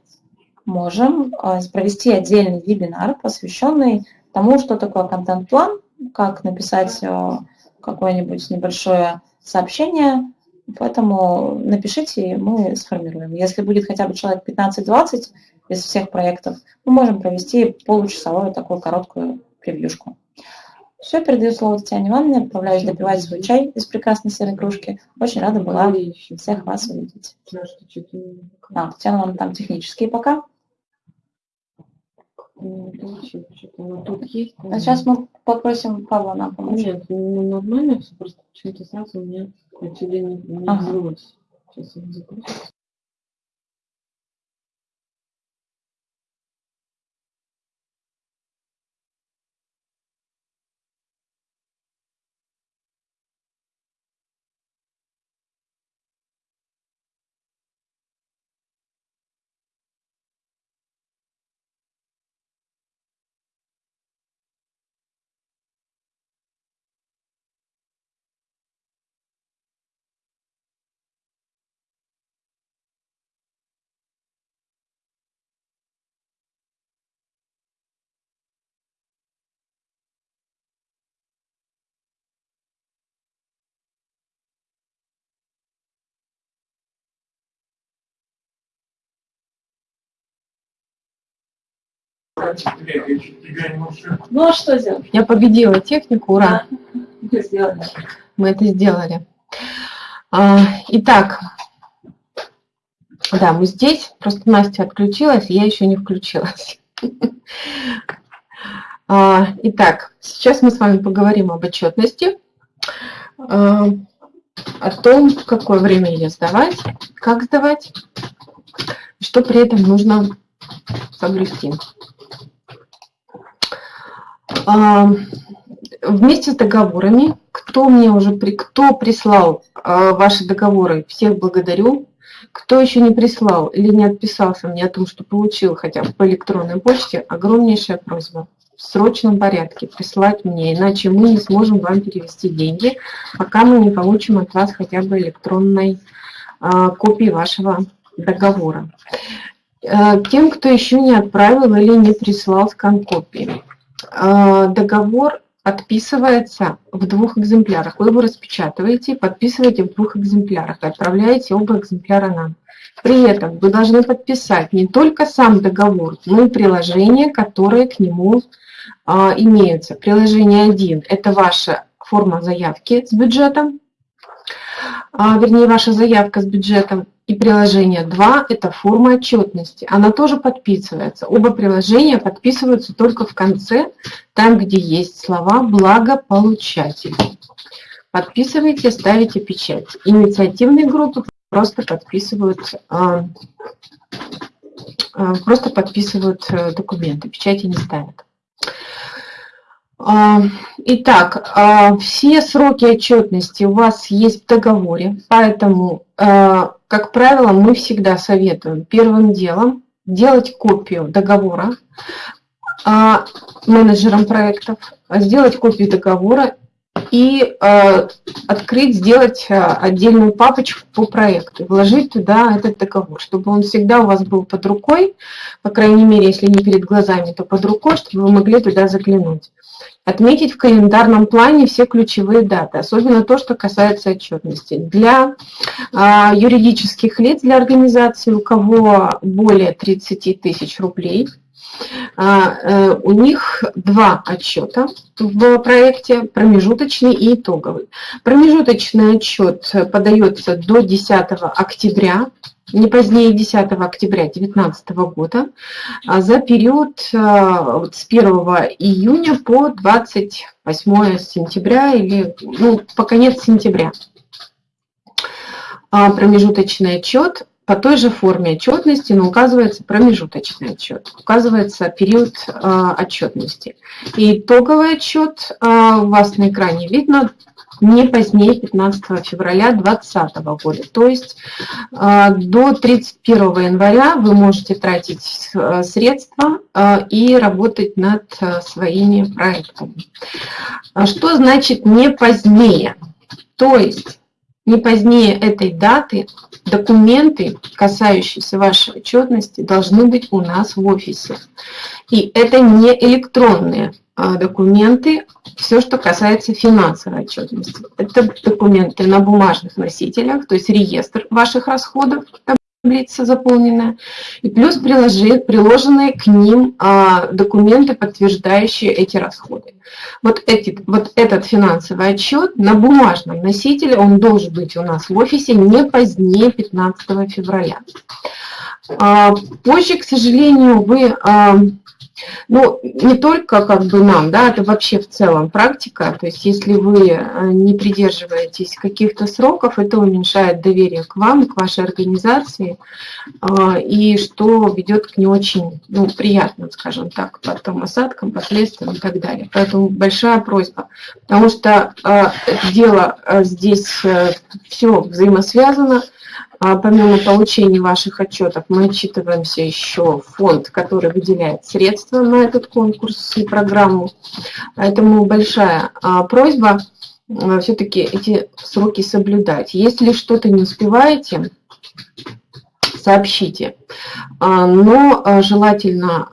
можем а, провести отдельный вебинар, посвященный тому, что такое контент-план, как написать а, какое-нибудь небольшое сообщение, поэтому напишите, и мы сформируем. Если будет хотя бы человек 15-20 из всех проектов, мы можем провести получасовую такую короткую превьюшку. Все, передаю слово Татьяне Ивановне, отправляюсь допивать свой чай из прекрасной серой кружки. Очень рада была всех вас увидеть. А, Татьяна Ивановна там технические пока. Тут есть. А сейчас мы попросим Павла нам помочь. Нет, ну, нормально все, просто почему-то сразу у меня отсюда не, Ага. взялось. Сейчас я запущу. Ну а что сделать? Я победила технику, ура! Мы сделали. Мы это сделали. А, Итак, да, мы здесь. Просто Настя отключилась, я еще не включилась. А, Итак, сейчас мы с вами поговорим об отчетности, а, о том, в какое время ее сдавать, как сдавать, что при этом нужно соблюсти. Вместе с договорами, кто мне уже при, кто прислал а, ваши договоры, всех благодарю. Кто еще не прислал или не отписался мне о том, что получил хотя бы по электронной почте, огромнейшая просьба в срочном порядке прислать мне, иначе мы не сможем вам перевести деньги, пока мы не получим от вас хотя бы электронной а, копии вашего договора. Э, Тем, кто еще не отправил или не прислал скан копии. Э, Договор отписывается в двух экземплярах. Вы его распечатываете, подписываете в двух экземплярах и отправляете оба экземпляра нам. При этом вы должны подписать не только сам договор, но и приложения, которые к нему а, имеются. Приложение 1 – это ваша форма заявки с бюджетом, а, вернее, ваша заявка с бюджетом. И приложение 2 – это форма отчетности. Она тоже подписывается. Оба приложения подписываются только в конце, там, где есть слова «благополучатель». Подписывайте, ставите печать. Инициативные группы просто подписывают, а, а, просто подписывают э, документы, печати не ставят. А, Итак, все сроки отчетности у вас есть в договоре, поэтому, как правило, мы всегда советуем первым делом делать копию договора а, менеджерам проектов, сделать копию договора и а, открыть, сделать а, отдельную папочку по проекту, вложить туда этот договор, чтобы он всегда у вас был под рукой, по крайней мере, если не перед глазами, то под рукой, чтобы вы могли туда заглянуть. Отметить в календарном плане все ключевые даты, особенно то, что касается отчетности. Для а, юридических лиц, для организации, у кого более 30 тысяч рублей, а, э, у них два отчета в проекте, промежуточный и итоговый. Промежуточный отчет подается до 10 октября, не позднее 10 октября 2019 года, а за период вот с 1 июня по 28 сентября или ну, по конец сентября. А Промежуточный отчет по той же форме отчетности, но указывается промежуточный отчет, указывается период э, отчетности. И итоговый отчет э, у вас на экране видно не позднее 15 февраля 2020 года. То есть э, до 31 января вы можете тратить э, средства э, и работать над своими проектами. А что значит не позднее? То есть не позднее этой даты документы, касающиеся вашей отчетности, должны быть у нас в офисе. И это не электронные документы, все, что касается финансовой отчетности. Это документы на бумажных носителях, то есть реестр ваших расходов, таблица заполненная, и плюс приложи, приложенные к ним а, документы, подтверждающие эти расходы. Вот, эти, вот этот финансовый отчет на бумажном носителе, он должен быть у нас в офисе не позднее 15 февраля. А, позже, к сожалению, вы... А, ну, не только как бы нам, да, это вообще в целом практика. То есть если вы э, не придерживаетесь каких-то сроков, это уменьшает доверие к вам, к вашей организации, э, и что ведет к не очень ну, приятным, скажем так, потом осадкам, последствиям и так далее. Поэтому большая просьба, потому что э, дело здесь все взаимосвязано, помимо получения ваших отчетов, мы отчитываемся еще фонд, который выделяет средства на этот конкурс и программу. Поэтому большая а, просьба а, все-таки эти сроки соблюдать. Если что-то не успеваете, сообщите. Но желательно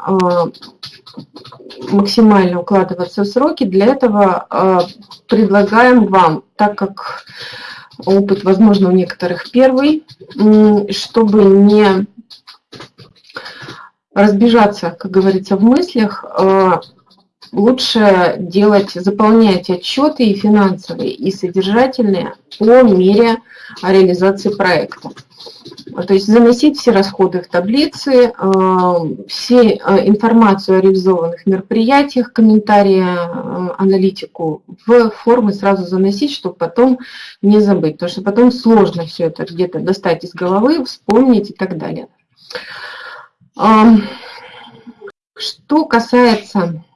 максимально укладываться в сроки. Для этого предлагаем вам, так как опыт, возможно, у некоторых первый, чтобы не разбежаться, как говорится, в мыслях, а, лучше делать, заполнять отчеты и финансовые, и содержательные по мере реализации проекта. То есть заносить все расходы в таблицы, э, все э, информацию о реализованных мероприятиях, комментарии, аналитику в формы сразу заносить, чтобы потом не забыть. Потому что потом сложно все это где-то достать из головы, вспомнить и так далее. Что касается а,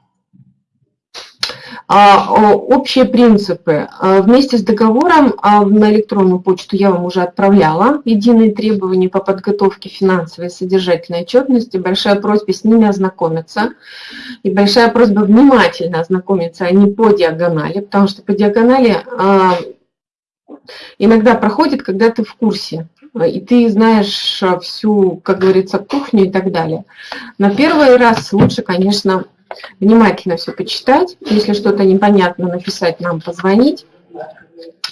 общие принципы. А, вместе с договором а, на электронную почту я вам уже отправляла единые требования по подготовке финансовой и содержательной отчетности. Большая просьба с ними ознакомиться. И большая просьба внимательно ознакомиться, а не по диагонали, потому что по диагонали иногда проходит, когда ты в курсе, и ты знаешь всю, как говорится, кухню и так далее. На первый раз лучше, конечно, внимательно все почитать. Если что-то непонятно, написать нам, позвонить,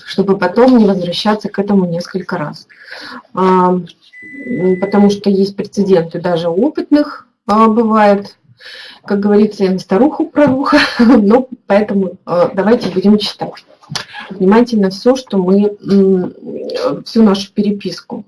чтобы потом не возвращаться к этому несколько раз. А, потому что есть прецеденты даже опытных а, бывает. Как говорится, я на старуху проруха, но поэтому а, давайте будем читать внимательно все, что мы, всю нашу переписку.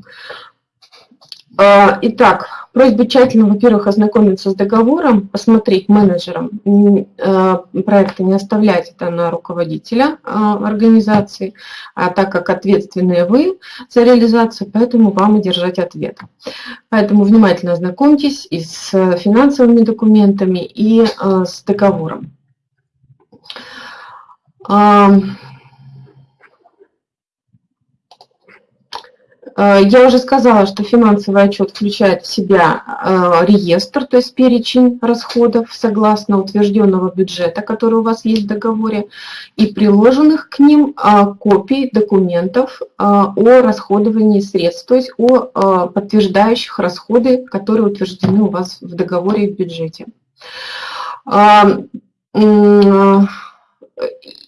Итак, Просьба тщательно, во-первых, ознакомиться с договором, посмотреть менеджерам э, проекта, не оставлять это на руководителя э, организации, а так как ответственные вы за реализацию, поэтому вам и держать ответ. Поэтому внимательно ознакомьтесь и с финансовыми документами, и э, с договором. Я уже сказала, что финансовый отчет включает в себя э, реестр, то есть перечень расходов согласно утвержденного бюджета, который у вас есть в договоре, и приложенных к ним э, копий документов о расходовании средств, то есть о подтверждающих расходы, которые утверждены у вас в договоре и в бюджете.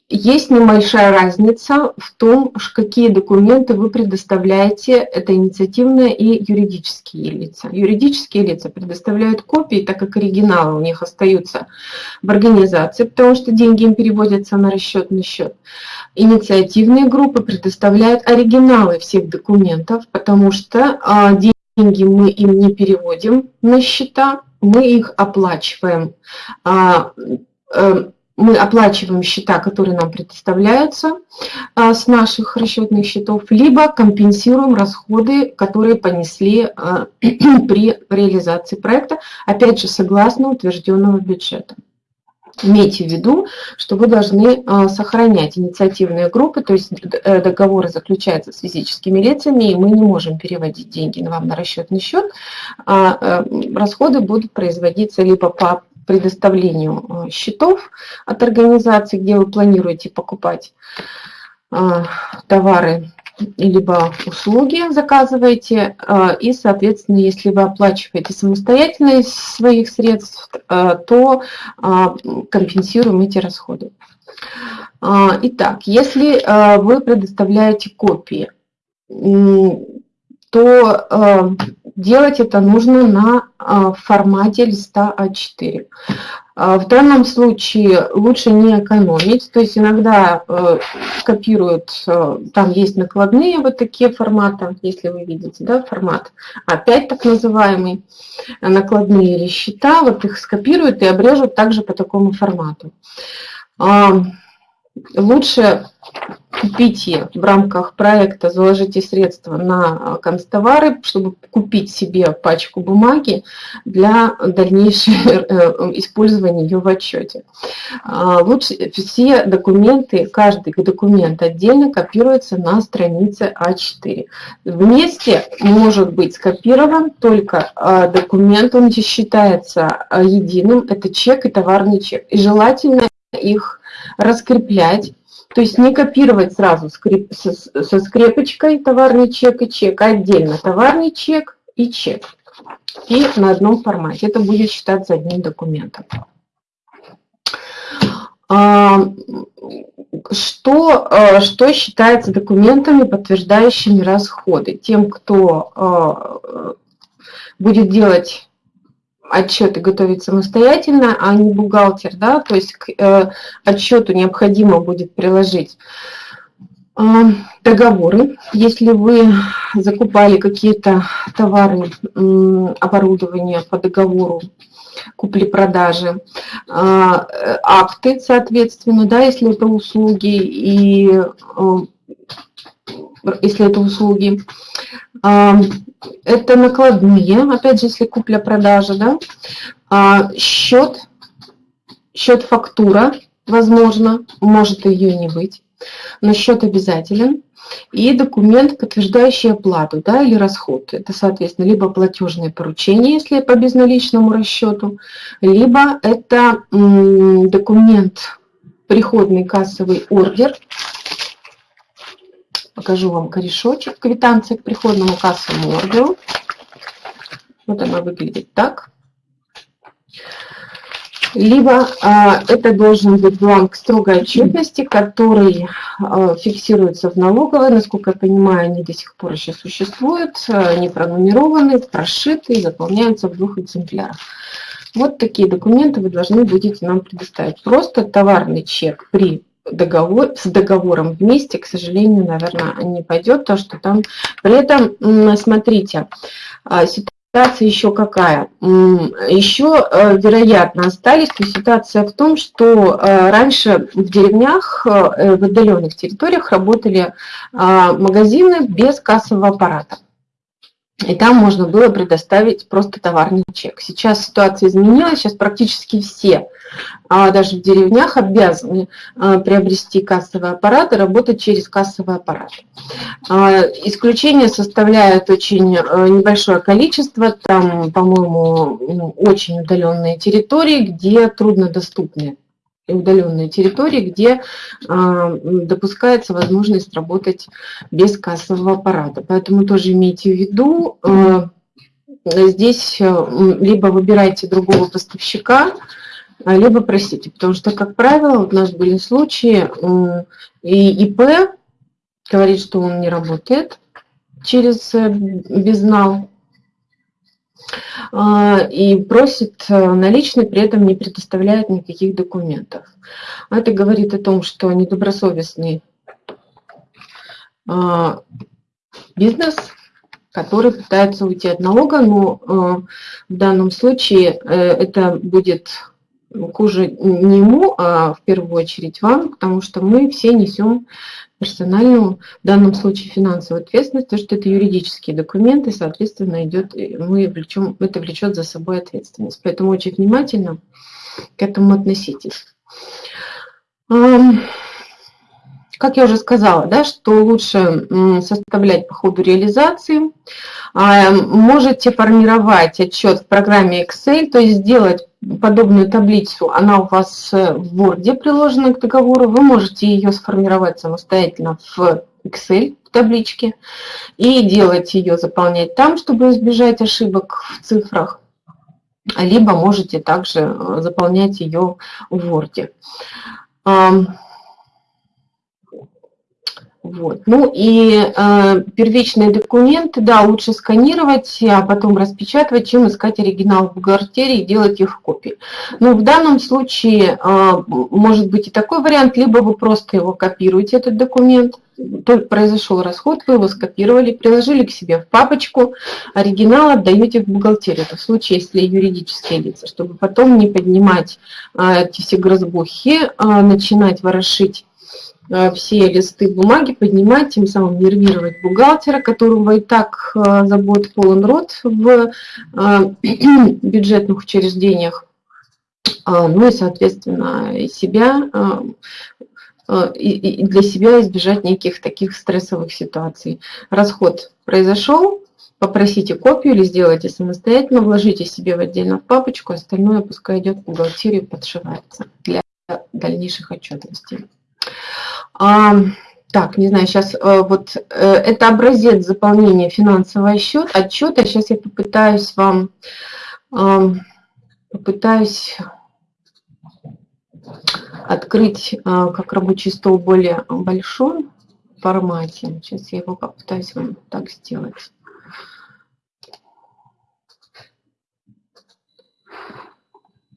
Есть небольшая разница в том, какие документы вы предоставляете, это инициативные и юридические лица. Юридические лица предоставляют копии, так как оригиналы у них остаются в организации, потому что деньги им переводятся на расчетный счет. Инициативные группы предоставляют оригиналы всех документов, потому что а, деньги мы им не переводим на счета, мы их оплачиваем а, э, мы оплачиваем счета, которые нам предоставляются а, с наших расчетных счетов, либо компенсируем расходы, которые понесли а, при реализации проекта, опять же, согласно утвержденного бюджета. Имейте в виду, что вы должны а, сохранять инициативные группы, то есть э, договоры заключаются с физическими лицами, и мы не можем переводить деньги вам на расчетный счет, э, расходы будут производиться либо по предоставлению а, счетов от организации, где вы планируете покупать а, товары либо услуги заказываете, э, и, соответственно, если вы оплачиваете самостоятельно из своих средств, э, то э, компенсируем эти расходы. Итак, если вы предоставляете копии, то делать это нужно на формате листа А4. А, в данном случае лучше не экономить, то есть иногда э, копируют, э, там есть накладные вот такие форматы, если вы видите, да, формат А5 так называемый, накладные или счета, вот их скопируют и обрежут также по такому формату. А, лучше купите в рамках проекта, заложите средства на констовары, чтобы купить себе пачку бумаги для дальнейшего э, использования ее в отчете. А, лучше все документы, каждый документ отдельно копируется на странице А4. Вместе может быть скопирован только а, документ, он считается а, единым, это чек и товарный чек. И желательно их раскреплять то есть не копировать сразу скрип, со, со скрепочкой товарный чек и чек, а отдельно товарный чек и чек. И на одном формате. Это будет считаться одним документом. А, что, а, что считается документами, подтверждающими расходы? Тем, кто а, будет делать отчеты готовить самостоятельно, а не бухгалтер, да, то есть к э, отчету необходимо будет приложить э, договоры. Если вы закупали какие-то товары, э, оборудование по договору купли-продажи, э, акты, соответственно, да, если это услуги и э, если это услуги, это накладные, опять же, если купля-продажа, да, а, счет, счет-фактура, возможно, может ее не быть, но счет обязателен, и документ, подтверждающий оплату да, или расход. Это, соответственно, либо платежное поручение, если по безналичному расчету, либо это документ, приходный кассовый ордер, Покажу вам корешочек, квитанция к приходному кассовому ордеру. Вот она выглядит так. Либо а, это должен быть бланк строгой отчетности, который а, фиксируется в налоговой. Насколько я понимаю, они до сих пор еще существуют, они пронумерованы, прошиты и заполняются в двух экземплярах. Вот такие документы вы должны будете нам предоставить. Просто товарный чек при договор, с договором вместе, к сожалению, наверное, не пойдет, то что там... При этом, смотрите, а, ситуация еще какая? Еще, э, вероятно, остались, то ситуация в том, что э, раньше в деревнях, э, в отдаленных территориях работали а, магазины без кассового аппарата. И там можно было предоставить просто товарный чек. Сейчас ситуация изменилась, сейчас практически все, а даже в деревнях, обязаны а, приобрести кассовый аппарат и работать через кассовый аппарат. А, исключение составляют очень небольшое количество, там, по-моему, ну, очень удаленные территории, где труднодоступны удаленные территории, где а, допускается возможность работать без кассового аппарата. Поэтому тоже имейте в виду, а, здесь а, либо выбирайте другого поставщика, либо просите, потому что, как правило, у нас были случаи, и ИП говорит, что он не работает через э, безнал, и просит э, наличный, при этом не предоставляет никаких документов. Это говорит о том, что недобросовестный а, бизнес, который пытается уйти от налога, но э, в данном случае э, это будет хуже не ему, а в первую очередь вам, потому что мы все несем персональную, в данном случае финансовую ответственность, то что это юридические документы, соответственно, идет, мы влечем, это влечет за собой ответственность. Поэтому очень внимательно к этому относитесь. Как я уже сказала, да, что лучше составлять по ходу реализации. А, можете формировать отчет в программе Excel, то есть сделать подобную таблицу, она у вас в Word приложена к договору, вы можете ее сформировать самостоятельно в Excel в табличке и делать ее, заполнять там, чтобы избежать ошибок в цифрах, либо можете также э, заполнять ее в Word. Вот. Ну и э, первичные документы, да, лучше сканировать, а потом распечатывать, чем искать оригинал в бухгалтерии и делать их в копии. Но в данном случае э, может быть и такой вариант, либо вы просто его копируете, этот документ, только произошел расход, вы его скопировали, приложили к себе в папочку, оригинал отдаете в бухгалтерию. Это в случае, если юридические лица, чтобы потом не поднимать э, эти все грозбухи, э, начинать ворошить все листы бумаги поднимать, тем самым нервировать бухгалтера, которого и так э, забот полон рот в э, бюджетных учреждениях, а, ну и, соответственно, и себя, и для себя избежать неких таких стрессовых ситуаций. Расход произошел, попросите копию или сделайте самостоятельно, вложите себе в отдельно в папочку, остальное пускай идет в бухгалтерию, подшивается для дальнейших отчетностей. А, так, не знаю, сейчас э, вот э, это образец заполнения финансового отчет, отчета. Сейчас я попытаюсь вам, попытаюсь открыть э, как рабочий стол более большом формате. Сейчас я его попытаюсь вам так сделать.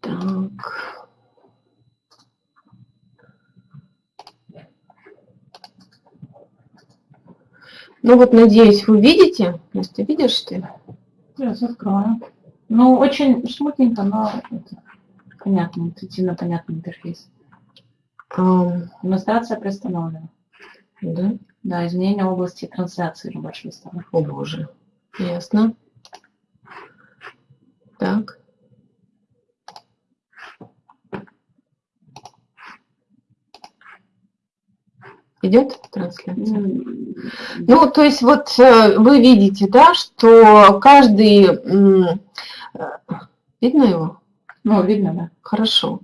Так. Ну вот, надеюсь, вы видите. Настя, видишь ты? Сейчас открою. Ну, очень шмутненько, но это понятно, интуитивно понятный интерфейс. Um, Демонстрация приостановлена. Да? Да, изменение области трансляции рабочего стола. О боже. Ясно. Так. Идет трансляция? Ну, то есть вот э, вы видите, да, что каждый... Э, видно его? Ну, видно, да. Хорошо.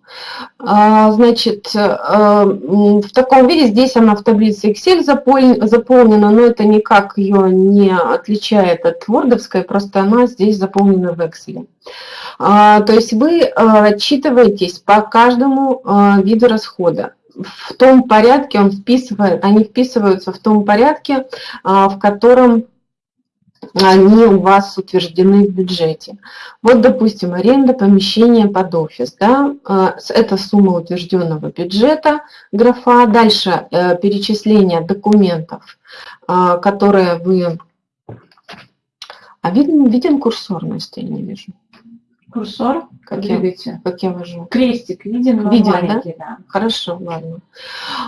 А, значит, э, в таком виде здесь она в таблице Excel заполнена, но это никак ее не отличает от вордовской, просто она здесь заполнена в Excel. А, то есть вы отчитываетесь по каждому виду расхода в том порядке, он вписывает, они вписываются в том порядке, а, в котором они у вас утверждены в бюджете. Вот, допустим, аренда помещения под офис. Да? А, это сумма утвержденного бюджета, графа. Дальше э, перечисление документов, а, которые вы... А виден, виден курсор, Настя, я не вижу. Курсор, как я, видите, как я вожу. Крестик виден, виден, да? да? Хорошо, ладно.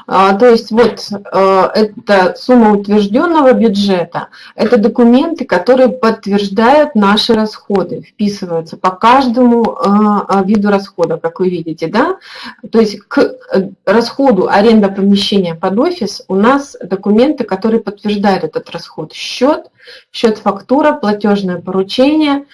А, то есть вот а, это сумма утвержденного бюджета, это документы, которые подтверждают наши расходы, вписываются по каждому а, виду расхода, как вы видите, да? То есть к расходу аренда помещения под офис у нас документы, которые подтверждают этот расход. Счет, счет фактура, платежное поручение,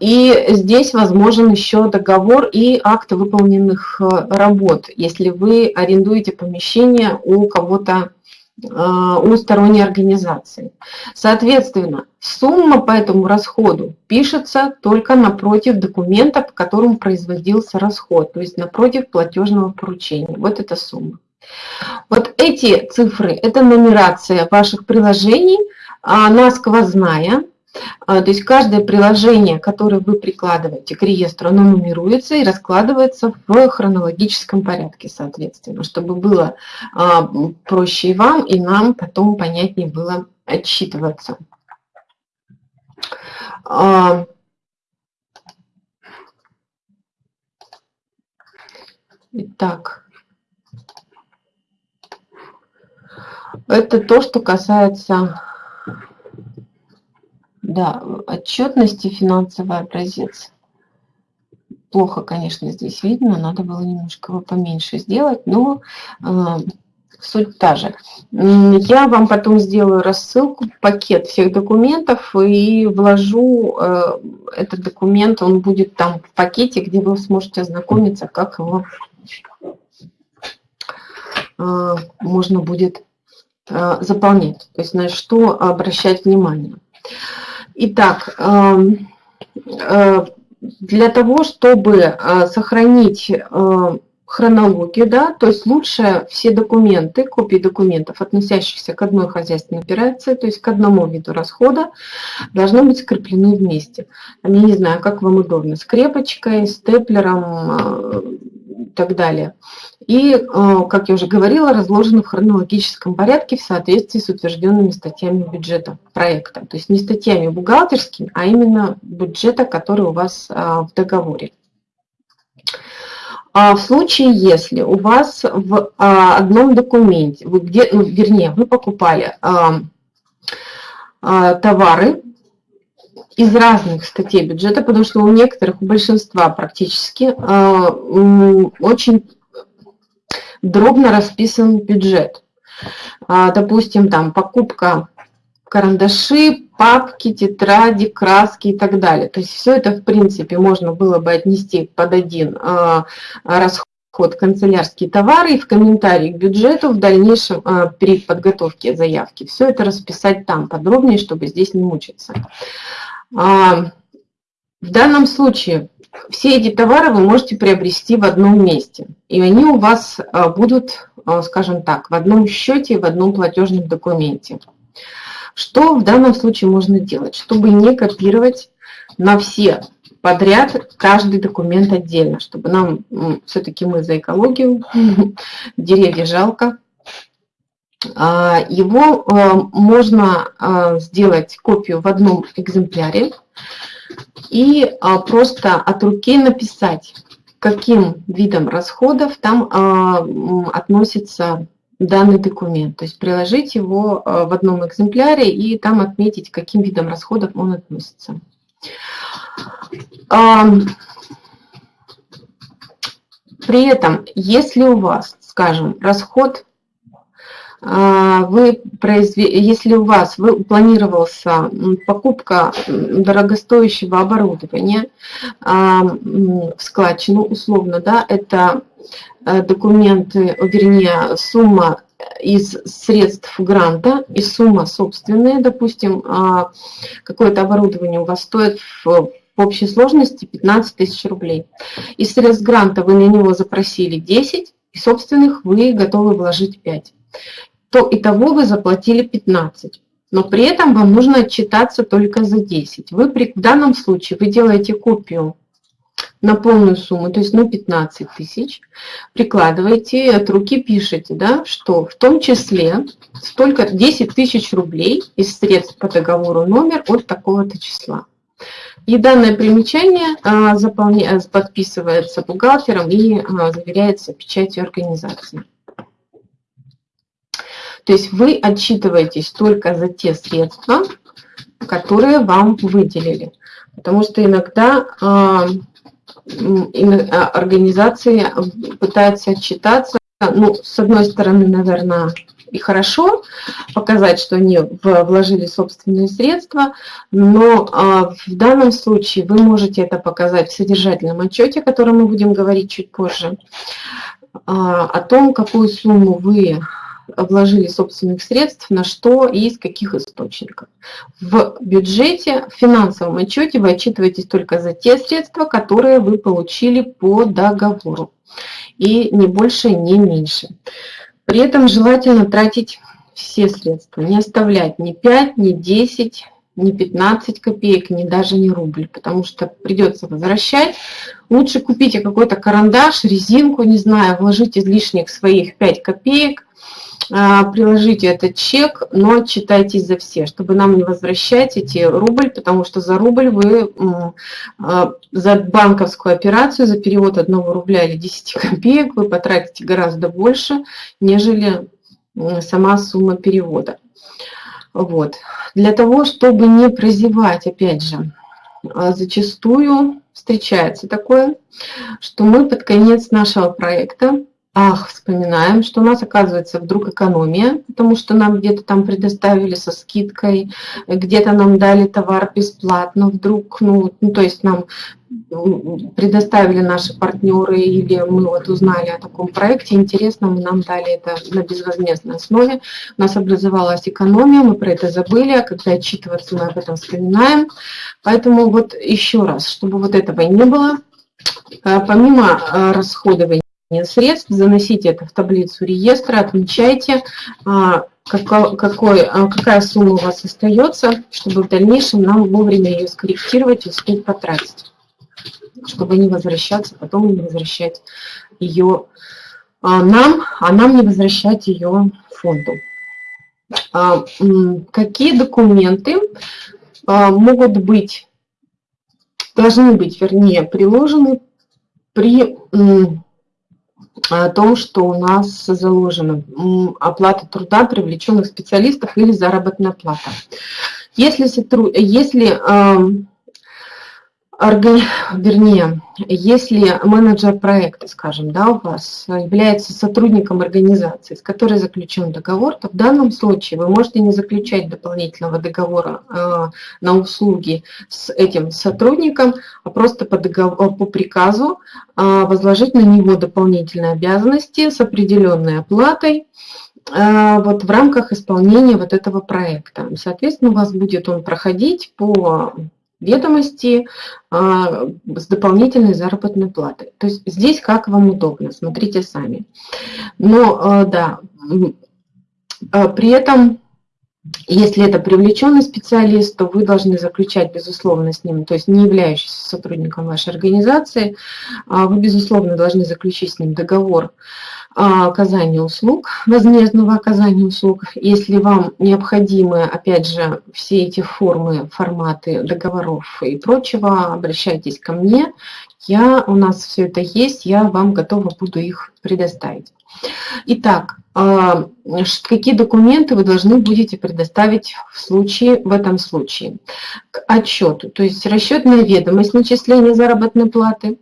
и здесь возможен еще договор и акт выполненных э, работ, если вы арендуете помещение у кого-то, э, у сторонней организации. Соответственно, сумма по этому расходу пишется только напротив документа, по которому производился расход, то есть напротив платежного поручения. Вот эта сумма. Вот эти цифры – это нумерация ваших приложений, она сквозная, а, то есть каждое приложение, которое вы прикладываете к реестру, оно нумеруется и раскладывается в хронологическом порядке, соответственно, чтобы было а, проще и вам, и нам потом понятнее было отчитываться. А, Итак, это то, что касается да, отчетности финансовый образец. Плохо, конечно, здесь видно, надо было немножко его поменьше сделать, но э, суть та же. Я вам потом сделаю рассылку, пакет всех документов и вложу э, этот документ, он будет там в пакете, где вы сможете ознакомиться, как его э, можно будет э, заполнять, то есть на что обращать внимание. Итак, эм, для того, чтобы сохранить хронологию, да, то есть лучше все документы, копии документов, относящихся к одной хозяйственной операции, то есть к одному виду расхода, должны быть скреплены вместе. Я не знаю, как вам удобно, скрепочкой, степлером э, так далее. И, э, как я уже говорила, разложены в хронологическом порядке в соответствии с утвержденными статьями бюджета проекта. То есть не статьями бухгалтерскими, а именно бюджета, который у вас э, в договоре. А в случае, если у вас в а, одном документе, вы где, ну, вернее, вы покупали товары из разных статей бюджета, потому что у некоторых, у большинства практически, очень дробно расписан бюджет. Допустим, там покупка карандаши, папки, тетради, краски и так далее. То есть все это, в принципе, можно было бы отнести под один а, расход канцелярские товары и в комментарии к бюджету в дальнейшем а, при подготовке заявки. Все это расписать там подробнее, чтобы здесь не мучиться. А, в данном случае все эти товары вы можете приобрести в одном месте. И они у вас будут, скажем так, в одном счете, в одном платежном документе. Что в данном случае можно делать, чтобы не копировать на все подряд каждый документ отдельно, чтобы нам, все-таки мы за экологию, деревья жалко, а, его а, можно а, сделать копию в одном экземпляре и просто от руки написать, каким видом расходов там относится данный документ, то есть приложить его в одном экземпляре и там отметить, каким видом расходов он относится. При этом, если у вас, скажем, расход, а, вы произв... если у вас вы, планировался покупка дорогостоящего оборудования в складчину, условно, да, это Э, документы, вернее, сумма из средств гранта и сумма собственная, допустим, а, какое-то оборудование у вас стоит в в общей сложности 15 тысяч рублей. Из средств гранта вы на него запросили 10, и собственных вы готовы вложить 5. То итого вы заплатили 15. Но при этом вам нужно отчитаться только за 10. Вы при, в данном случае вы делаете копию на полную сумму, то есть на 15 тысяч, прикладываете, от руки пишете, да, что в том числе столько 10 тысяч рублей из средств по договору номер от такого-то числа. И данное примечание а, заполня... подписывается бухгалтером и а, заверяется печатью организации. То есть вы отчитываетесь только за те средства, которые вам выделили. Потому что иногда а, а, организации пытаются отчитаться, ну, с одной стороны, наверное, и хорошо показать, что они вложили собственные средства, но а, в данном случае вы можете это показать в содержательном отчете, о котором мы будем говорить чуть позже, о том, какую сумму вы вложили собственных средств, на что и из каких источников. В бюджете, в финансовом отчете вы отчитываетесь только за те средства, которые вы получили по договору. И не больше, не меньше. При этом желательно тратить все средства, не оставлять ни 5, ни 10, ни 15 копеек, ни даже не рубль, потому что придется возвращать. Лучше купите какой-то карандаш, резинку, не знаю, вложить излишних своих 5 копеек, приложите этот чек, но отчитайтесь за все, чтобы нам не возвращать эти рубль, потому что за рубль вы, а, за банковскую операцию, за перевод одного рубля или 10 копеек вы потратите гораздо больше, нежели сама сумма перевода. Вот. Для того, чтобы не прозевать, опять же, а, зачастую встречается такое, что мы под конец нашего проекта ах, вспоминаем, что у нас оказывается вдруг экономия, потому что нам где-то там предоставили со скидкой, где-то нам дали товар бесплатно, вдруг, ну, ну то есть нам предоставили наши партнеры или мы вот узнали о таком проекте, интересно, мы нам дали это на безвозмездной основе, у нас образовалась экономия, мы про это забыли, а когда отчитываться мы об этом вспоминаем, поэтому вот еще раз, чтобы вот этого не было, а, помимо а, расходования средств, заносите это в таблицу реестра, отмечайте, а, какой, а, какая сумма у вас остается, чтобы в дальнейшем нам вовремя ее скорректировать и успеть потратить, чтобы не возвращаться, потом не возвращать ее а, нам, а нам не возвращать ее фонду. Какие документы могут быть, должны быть, вернее, приложены при о том, что у нас заложена оплата труда привлеченных специалистов или заработная плата. Если, если вернее, если менеджер проекта, скажем, да, у вас является сотрудником организации, с которой заключен договор, то в данном случае вы можете не заключать дополнительного договора э, на услуги с этим сотрудником, а просто по, договору, по приказу э, возложить на него дополнительные обязанности с определенной оплатой, вот в рамках исполнения вот этого проекта. Соответственно, у вас будет он проходить по ведомости а, с дополнительной заработной платой. То есть здесь как вам удобно, смотрите сами. Но а, да, а, при этом, если это привлеченный специалист, то вы должны заключать, безусловно, с ним, то есть не являющийся сотрудником вашей организации, вы, безусловно, должны заключить с ним договор оказания услуг, возмездного оказания услуг. Если вам необходимы, опять же, все эти формы, форматы договоров и прочего, обращайтесь ко мне. Я, у нас все это есть, я вам готова буду их предоставить. Итак, а, какие документы вы должны будете предоставить в, случае, в этом случае? К отчету, то есть расчетная ведомость начисления заработной платы –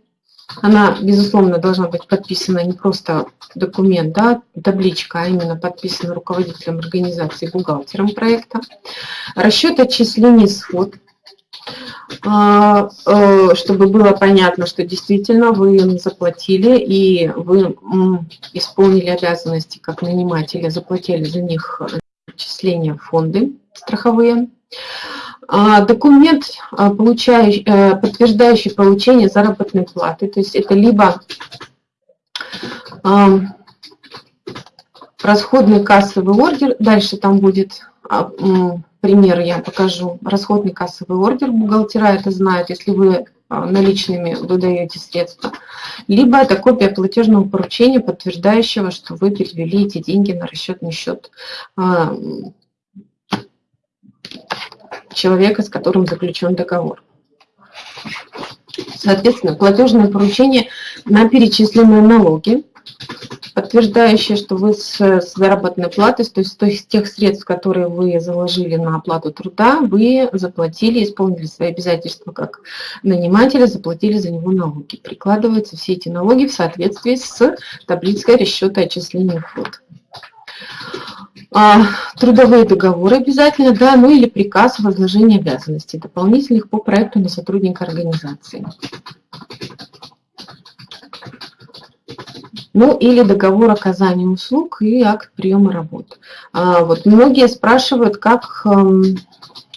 она, безусловно, должна быть подписана не просто документ, да, табличка, а именно подписана руководителем организации, бухгалтером проекта. Расчет отчислений сход, а, э, чтобы было понятно, что действительно вы заплатили и вы исполнили обязанности как наниматели, заплатили за них отчисления в фонды страховые. А, документ, а, э, подтверждающий получение заработной платы, то есть это либо расходный кассовый ордер, дальше там будет а, пример, я покажу, расходный кассовый ордер, бухгалтера это знают, если вы наличными выдаете средства, либо это копия платежного поручения, подтверждающего, что вы перевели эти деньги на расчетный счет человека, с которым заключен договор. Соответственно, платежное поручение на перечисленные налоги, подтверждающее, что вы с, с заработной платой, то есть, есть тех средств, которые вы заложили на оплату труда, вы заплатили, исполнили свои обязательства как наниматели, заплатили за него налоги. Прикладываются все эти налоги в соответствии с таблицей расчета отчисления вход. А, трудовые договоры обязательно, да, ну или приказ о возложении обязанностей дополнительных по проекту на сотрудника организации. Ну или договор оказания услуг и акт приема работ. А, вот многие спрашивают, как эм,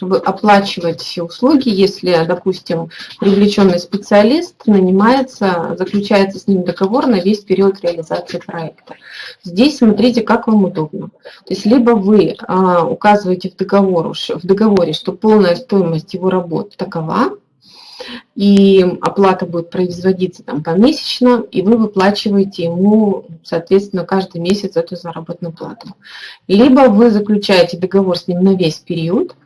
оплачивать услуги, если, допустим, привлеченный специалист нанимается, заключается с ним договор на весь период реализации проекта. Здесь смотрите, как вам удобно. То есть либо вы а, указываете в, договор, в договоре, что полная стоимость его работ такова, и оплата будет производиться там помесячно, и вы выплачиваете ему, соответственно, каждый месяц эту заработную плату. Либо вы заключаете договор с ним на весь период,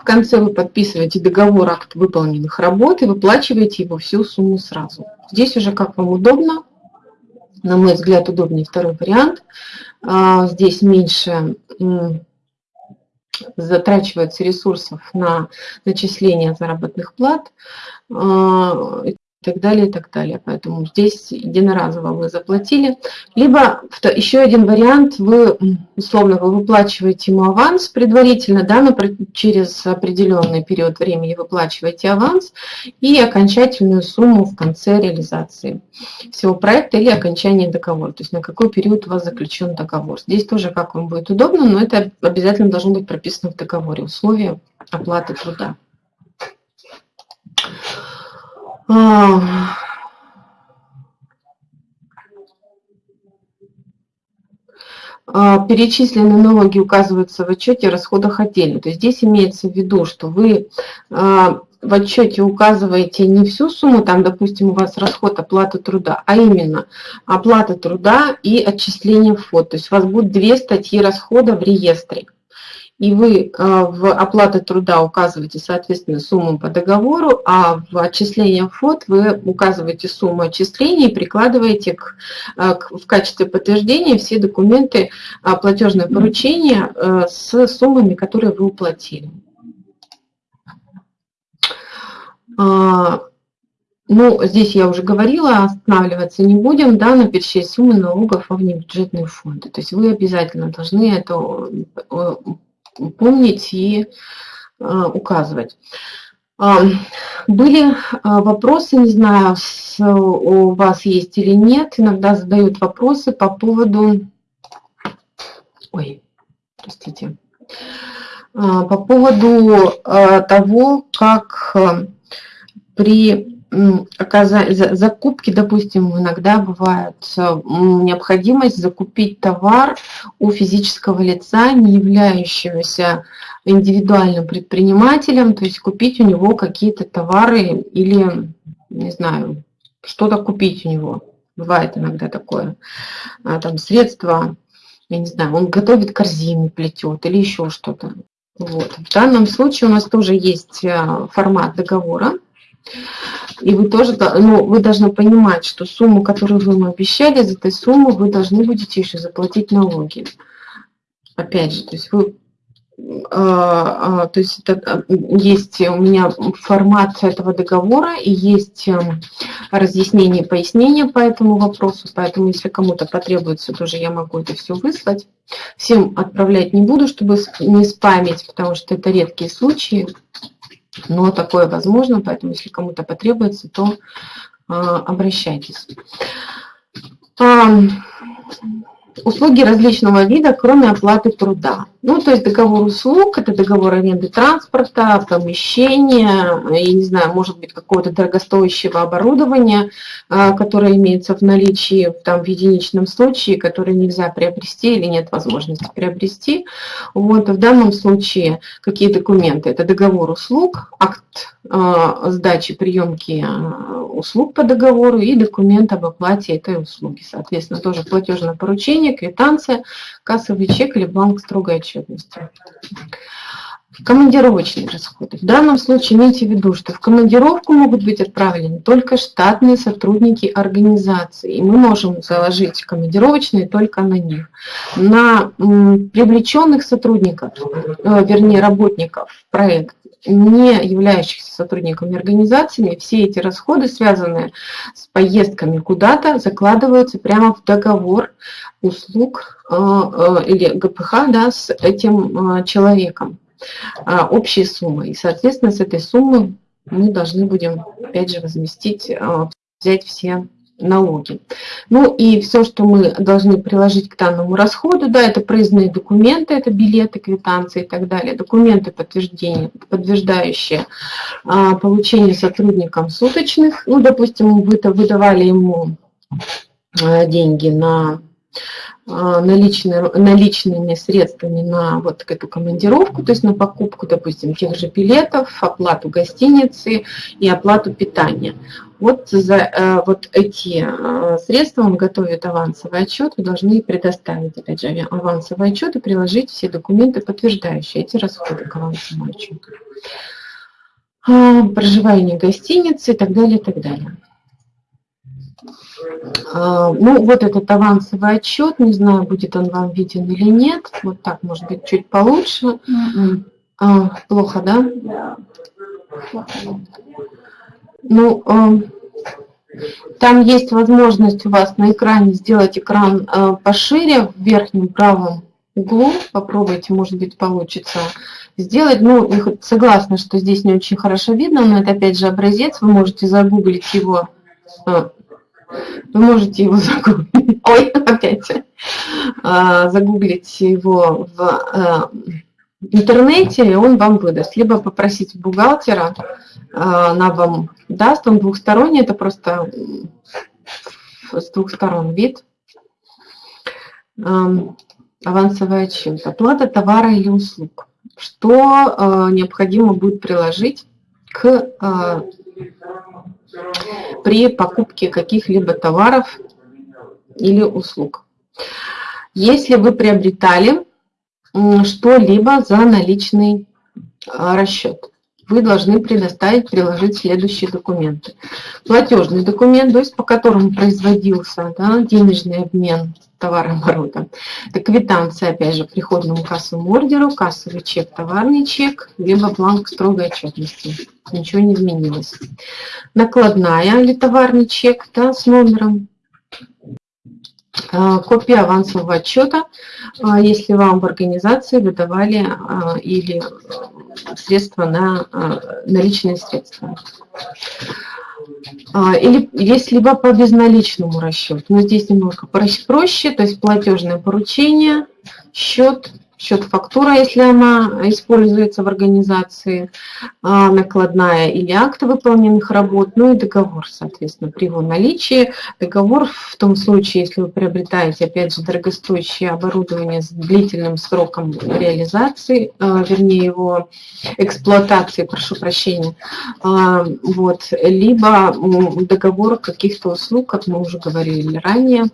в конце вы подписываете договор акт выполненных работ и выплачиваете его всю сумму сразу. Здесь уже как вам удобно. На мой взгляд, удобнее второй вариант. А, здесь меньше затрачивается ресурсов на начисление заработных плат а, и так далее, и так далее. Поэтому здесь единоразово вы заплатили. Либо еще один вариант, вы, условно, вы выплачиваете ему аванс предварительно, да, но через определенный период времени выплачиваете аванс и окончательную сумму в конце реализации всего проекта или окончания договора. То есть на какой период у вас заключен договор. Здесь тоже как вам будет удобно, но это обязательно должно быть прописано в договоре. Условия оплаты труда. А, а, перечисленные налоги указываются в отчете о расходах отдельно. То есть здесь имеется в виду, что вы а, в отчете указываете не всю сумму, там, допустим, у вас расход оплаты труда, а именно оплата труда и отчисление в фонд. То есть у вас будет две статьи расхода в реестре и вы а, в оплату труда указываете, соответственно, сумму по договору, а в отчисление в ФОД вы указываете сумму отчисления и прикладываете к, а, к, в качестве подтверждения все документы а, платежное поручение с суммами, которые вы уплатили. Ну, здесь я уже говорила, останавливаться не будем, да, на перечисление суммы налогов во внебюджетные фонды. То есть вы обязательно должны это помнить и а, указывать. А, были а, вопросы, не знаю, у вас есть или нет, иногда задают вопросы по поводу... Ой, простите. По поводу того, как при закупки, допустим, иногда бывает необходимость закупить товар у физического лица, не являющегося индивидуальным предпринимателем, то есть купить у него какие-то товары или, не знаю, что-то купить у него. Бывает иногда такое. А, там средства, я не знаю, он готовит корзины, плетет или еще что-то. Вот. В данном случае у нас тоже есть а, формат договора, и вы тоже, ну, вы должны понимать, что сумму, которую вы ему обещали, за этой сумму вы должны будете еще заплатить налоги. Опять же, то есть вы а, а, то есть это, а, есть у меня формат этого договора и есть эм, разъяснение, пояснение по этому вопросу, поэтому если кому-то потребуется, тоже я могу это все выслать. Всем отправлять не буду, чтобы не спамить, потому что это редкие случаи но такое возможно, поэтому если кому-то потребуется, то а, обращайтесь. Услуги различного вида, кроме оплаты труда. Ну, то есть договор услуг, это договор аренды транспорта, помещения, я не знаю, может быть, какого-то дорогостоящего оборудования, а, которое имеется в наличии там, в единичном случае, которое нельзя приобрести или нет возможности приобрести. Вот, в данном случае какие документы? Это договор услуг, акт а, сдачи приемки а, услуг по договору и документ об оплате этой услуги. Соответственно, тоже платежное поручение, квитанция, кассовый чек или бланк строгой. Командировочные расходы. В данном случае имейте в виду, что в командировку могут быть отправлены только штатные сотрудники организации. И мы можем заложить командировочные только на них. На привлеченных сотрудников, э, вернее работников проекта, не являющихся сотрудниками организации, все эти расходы, связанные с поездками куда-то, закладываются прямо в договор услуг э, э, или ГПХ да, с этим э, человеком общей суммы. И, соответственно, с этой суммы мы должны будем, опять же, возместить, взять все налоги. Ну и все, что мы должны приложить к данному расходу, да, это проездные документы, это билеты, квитанции и так далее, документы, подтверждения, подтверждающие а, получение сотрудникам суточных, ну, допустим, вы выдавали ему а, деньги на наличными, наличными средствами на вот эту командировку, то есть на покупку, допустим, тех же билетов, оплату гостиницы и оплату питания. Вот за э, вот эти э, средства он готовит авансовый отчет, вы должны предоставить, опять же, авансовый отчет и приложить все документы, подтверждающие эти расходы к авансовому отчету. А, проживание в гостинице и так далее, и так далее. А, ну, вот этот авансовый отчет, не знаю, будет он вам виден или нет. Вот так, может быть, чуть получше. Mm а, плохо, да? Да. Плохо. Ну, а, там есть возможность у вас на экране сделать экран пошире в верхнем правом углу. Попробуйте, может быть, получится сделать. Ну, согласна, что здесь не очень хорошо видно, но это опять же образец. Вы можете загуглить его а, вы можете его загуглить, ой, опять, а, загуглить его в а, интернете, и он вам выдаст. Либо попросить бухгалтера, а, она вам даст, он двухсторонний, это просто с двух сторон вид. Авансовый отчет. Оплата товара или услуг. Что необходимо будет приложить к при покупке каких-либо товаров или услуг. Если вы приобретали что-либо за наличный а, расчет, вы должны предоставить, приложить следующие документы. Платежный документ, то есть по которому производился да, денежный обмен товарооборота. Это квитанция, опять же, приходному кассовому ордеру, кассовый чек, товарный чек, либо бланк строгой отчетности. Ничего не изменилось. Накладная или товарный чек да, с номером. А, копия авансового отчета, а, если вам в организации выдавали а, или средства на наличные средства. А, или есть либо по безналичному расчету. Но здесь немного проще, то есть платежное поручение, счет, счет фактура, если она используется в организации, а, накладная или акты выполненных работ, ну и договор, соответственно, при его наличии. Договор в том случае, если вы приобретаете, опять же, дорогостоящее оборудование с длительным сроком реализации, а, вернее, его эксплуатации, прошу прощения, а, вот, либо договор каких-то услуг, как мы уже говорили ранее,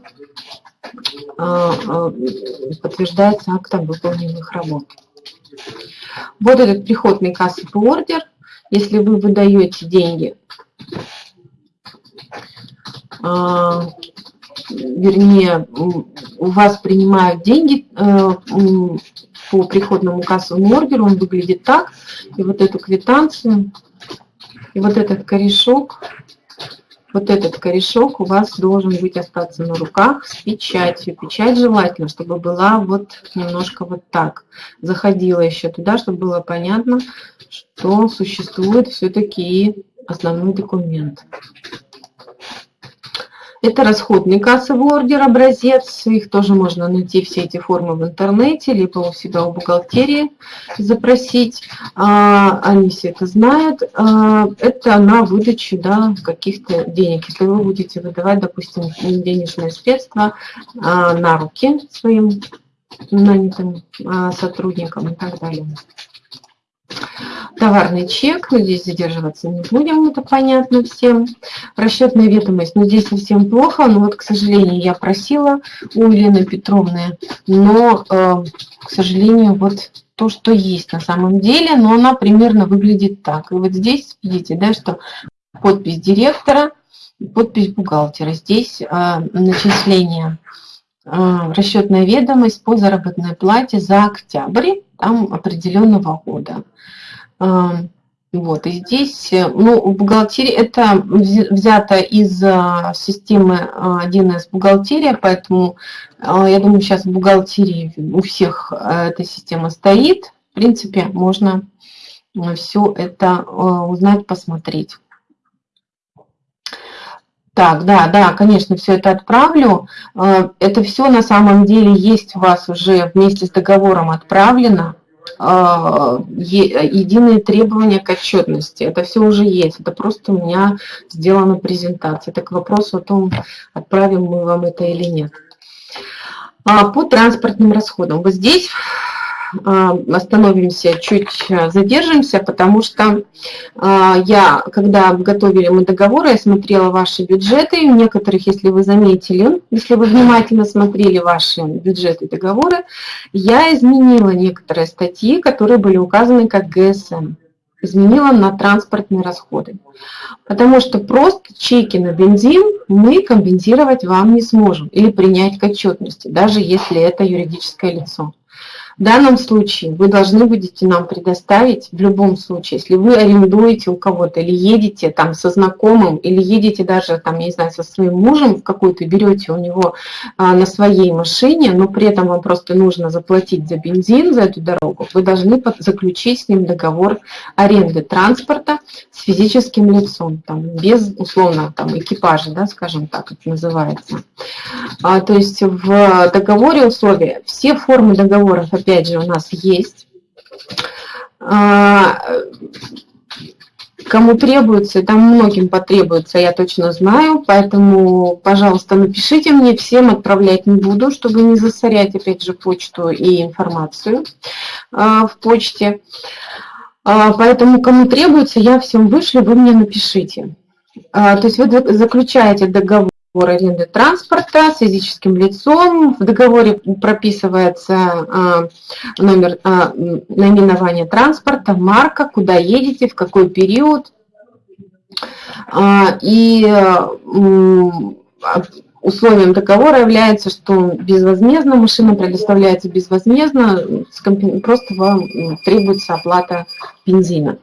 подтверждается актом выполненных работ. Вот этот приходный кассовый ордер. Если вы выдаете деньги, а, вернее, у вас принимают деньги э, по приходному кассовому ордеру, он выглядит так. И вот эту квитанцию, и вот этот корешок вот этот корешок у вас должен быть остаться на руках с печатью. Печать желательно, чтобы была вот немножко вот так. Заходила еще туда, чтобы было понятно, что существует все-таки основной документ. Это расходный кассовый ордер, образец. Их тоже можно найти, все эти формы в интернете, либо у себя у бухгалтерии запросить. А, они все это знают. А, это на выдачу да, каких-то денег. Если вы будете выдавать, допустим, денежные средства а, на руки своим нанятым сотрудникам и так далее товарный чек, но здесь задерживаться не будем, это понятно всем. Расчетная ведомость, но здесь совсем плохо, но вот, к сожалению, я просила у Елены Петровны, но, э, к сожалению, вот то, что есть на самом деле, но она примерно выглядит так. И вот здесь видите, да, что подпись директора, подпись бухгалтера. Здесь э, начисление э, расчетная ведомость по заработной плате за октябрь там определенного года. Вот, и здесь, э, ну, в бухгалтерии это взято из а, системы 1С а, бухгалтерия, поэтому а, я думаю, сейчас в бухгалтерии у всех эта система стоит. В принципе, можно все это узнать, посмотреть. Так, да, да, конечно, все это отправлю. Это все на самом деле есть у вас уже вместе с договором отправлено. А, единые требования к отчетности. Это все уже есть. Это просто у меня сделана презентация. Это к вопросу о том, отправим мы вам это или нет. А, по транспортным расходам. Вот здесь остановимся, чуть задержимся, потому что а, я, когда готовили мы договоры, я смотрела ваши бюджеты, у некоторых, если вы заметили, если вы внимательно смотрели ваши бюджеты и договоры, я изменила некоторые статьи, которые были указаны как ГСМ изменила на транспортные расходы. Потому что просто чеки на бензин мы компенсировать вам не сможем или принять к отчетности, даже если это юридическое лицо. В данном случае вы должны будете нам предоставить, в любом случае, если вы арендуете у кого-то или едете там со знакомым, или едете даже там, я не знаю, со своим мужем в какую-то, берете у него а, на своей машине, но при этом вам просто нужно заплатить за бензин, за эту дорогу, вы должны заключить с ним договор аренды транспорта с физическим лицом, там, без, условно, там, экипажа, да, скажем так, это называется. А, то есть в договоре условия, все формы договоров, опять же, у нас есть. А, кому требуется, там многим потребуется, я точно знаю, поэтому, пожалуйста, напишите мне, всем отправлять не буду, чтобы не засорять, опять же, почту и информацию а, в почте. А, поэтому, кому требуется, я всем вышлю, вы мне напишите. То есть вы заключаете договор договор аренды транспорта с физическим лицом. В договоре прописывается а, номер а, наименования транспорта, марка, куда едете, в какой период. А, и условием договора является, что безвозмездно машина предоставляется безвозмездно, просто вам требуется оплата бензина.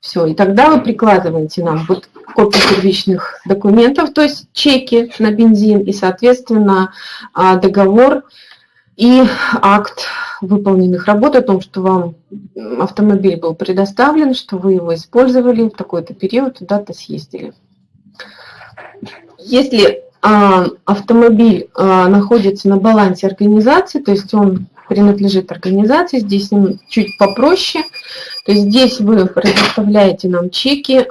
Все, и тогда вы прикладываете нам вот копии первичных документов, то есть чеки на бензин и, соответственно, а, договор и акт выполненных работ о том, что вам автомобиль был предоставлен, что вы его использовали в такой-то период, туда-то съездили. Если а, автомобиль а, находится на балансе организации, то есть он принадлежит организации, здесь чуть попроще. То есть здесь вы предоставляете нам чеки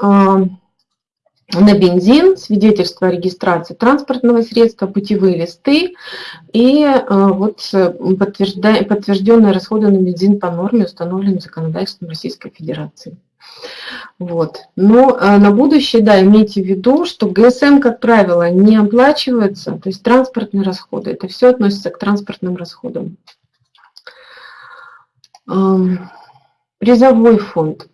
на бензин, свидетельство о регистрации транспортного средства, путевые листы и а, вот подтвержденные расходы на бензин по норме, установленным законодательством Российской Федерации. Вот. Но а, на будущее, да, имейте в виду, что ГСМ, как правило, не оплачивается, то есть транспортные расходы, это все относится к транспортным расходам. Призовой фонд.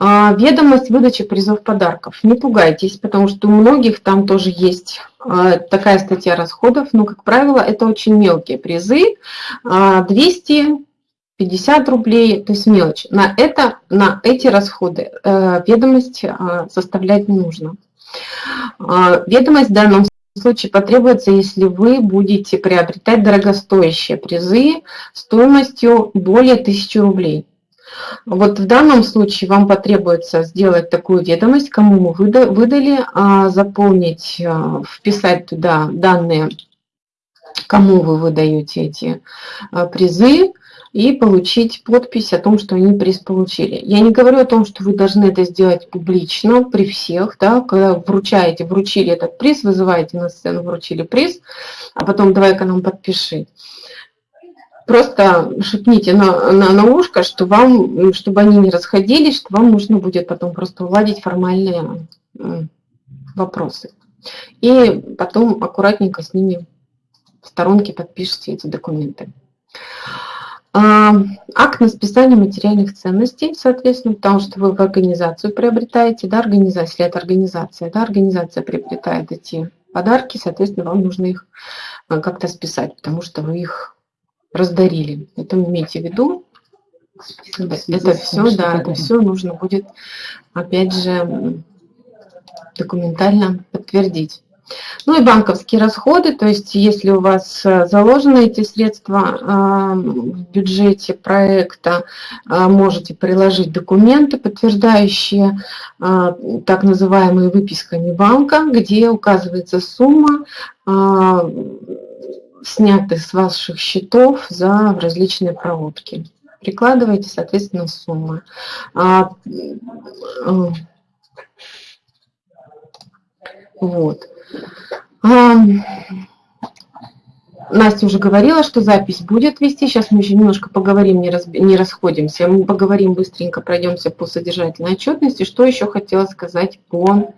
А, ведомость выдачи призов подарков. Не пугайтесь, потому что у многих там тоже есть а, такая статья расходов, но, как правило, это очень мелкие призы. 250 рублей, то есть мелочь. На, это, на эти расходы э, ведомость составлять не нужно. Ведомость в данном случае потребуется, если вы будете приобретать дорогостоящие призы стоимостью более 1000 рублей. Вот в данном случае вам потребуется сделать такую ведомость, кому мы выдали, а, заполнить, а, вписать туда данные, кому вы выдаете эти а, призы, и получить подпись о том, что они приз получили. Я не говорю о том, что вы должны это сделать публично при всех, да, когда вручаете, вручили этот приз, вызываете на сцену, вручили приз, а потом давай-ка нам подпиши. Просто шепните на, на, на ушко, что вам, чтобы они не расходились, что вам нужно будет потом просто уладить формальные вопросы. И потом аккуратненько с ними в сторонке подпишите эти документы. А, акт на списание материальных ценностей, соответственно, потому что вы в организацию приобретаете, да, организация, если это организация, да, организация приобретает эти подарки, соответственно, вам нужно их а, как-то списать, потому что вы их раздарили. Это имейте в виду. Это все, да, это все нужно будет, опять же, документально подтвердить. Ну и банковские расходы, то есть если у вас э, заложены эти средства в бюджете проекта, э, можете приложить документы, подтверждающие так называемые выписками банка, где указывается сумма снятых с ваших счетов за различные проводки. Прикладывайте, соответственно, суммы. Вот. На Настя уже говорила, что запись будет вести. Сейчас мы еще немножко поговорим, не, раз, не расходимся. Мы поговорим быстренько, пройдемся по содержательной отчетности. Что еще хотела сказать по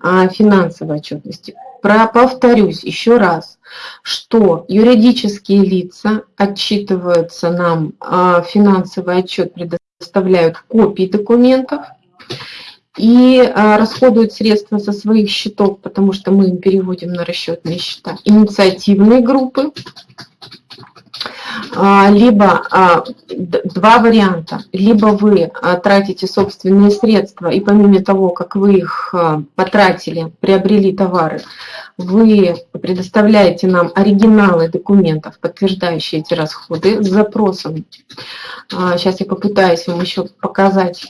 а, финансовой отчетности? Про, повторюсь еще раз, что юридические лица отчитываются нам, а, финансовый отчет предоставляют копии документов, и а, расходуют средства со своих счетов, потому что мы им переводим на расчетные счета, инициативные группы, а, либо а, два варианта. Либо вы тратите собственные средства, и помимо того, как вы их потратили, приобрели товары, вы предоставляете нам оригиналы документов, подтверждающие эти расходы, с запросом. Сейчас я попытаюсь вам еще показать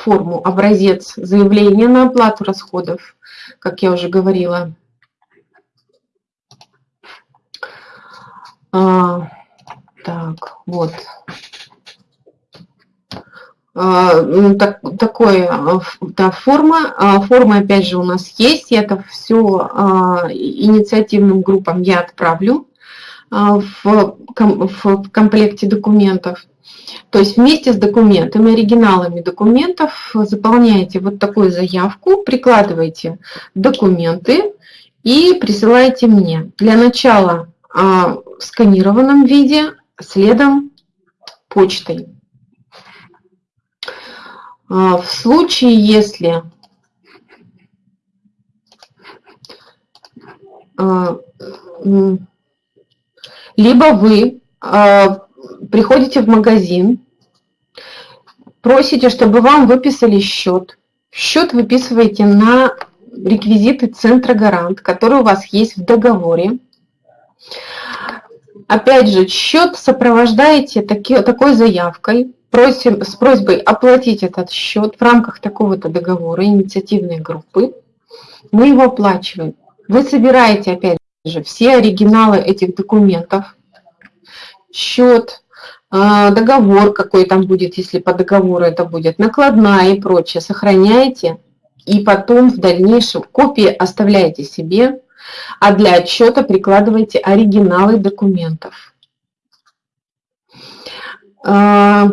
форму образец заявления на оплату расходов, как я уже говорила. А, так, вот. А, ну, так, такой, да, форма. А, форма, опять же, у нас есть. Это все а, инициативным группам я отправлю а, в, в комплекте документов. То есть вместе с документами, оригиналами документов заполняете вот такую заявку, прикладываете документы и присылаете мне. Для начала а, в сканированном виде, следом почтой. А, в случае, если а, либо вы приходите в магазин, просите, чтобы вам выписали счет. Счет выписываете на реквизиты Центра Гарант, который у вас есть в договоре. Опять же, счет сопровождаете таки, такой заявкой, просим, с просьбой оплатить этот счет в рамках такого-то договора, инициативной группы. Мы его оплачиваем. Вы собираете, опять же, все оригиналы этих документов, счет, договор какой там будет, если по договору это будет, накладная и прочее, сохраняете, и потом в дальнейшем копии оставляете себе, а для отчета прикладываете оригиналы документов. А,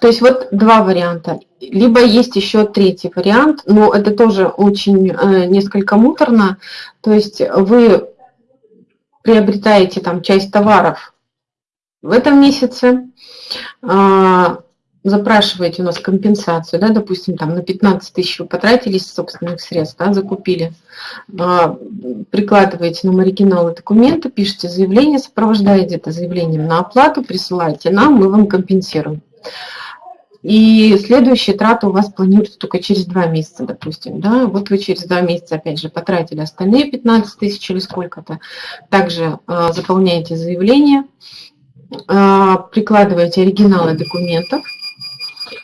то есть вот два варианта. Либо есть еще третий вариант, но это тоже очень э, несколько муторно. То есть вы приобретаете там часть товаров в этом месяце а, запрашиваете у нас компенсацию, да, допустим, там на 15 тысяч вы потратились собственных средств, да, закупили, а, прикладываете нам оригиналы документа, пишите заявление, сопровождаете это заявлением на оплату, присылаете нам, мы вам компенсируем. И следующая трата у вас планируется только через два месяца, допустим. Да? Вот вы через два месяца, опять же, потратили остальные 15 тысяч или сколько-то. Также э, заполняете заявление, прикладываете оригиналы документов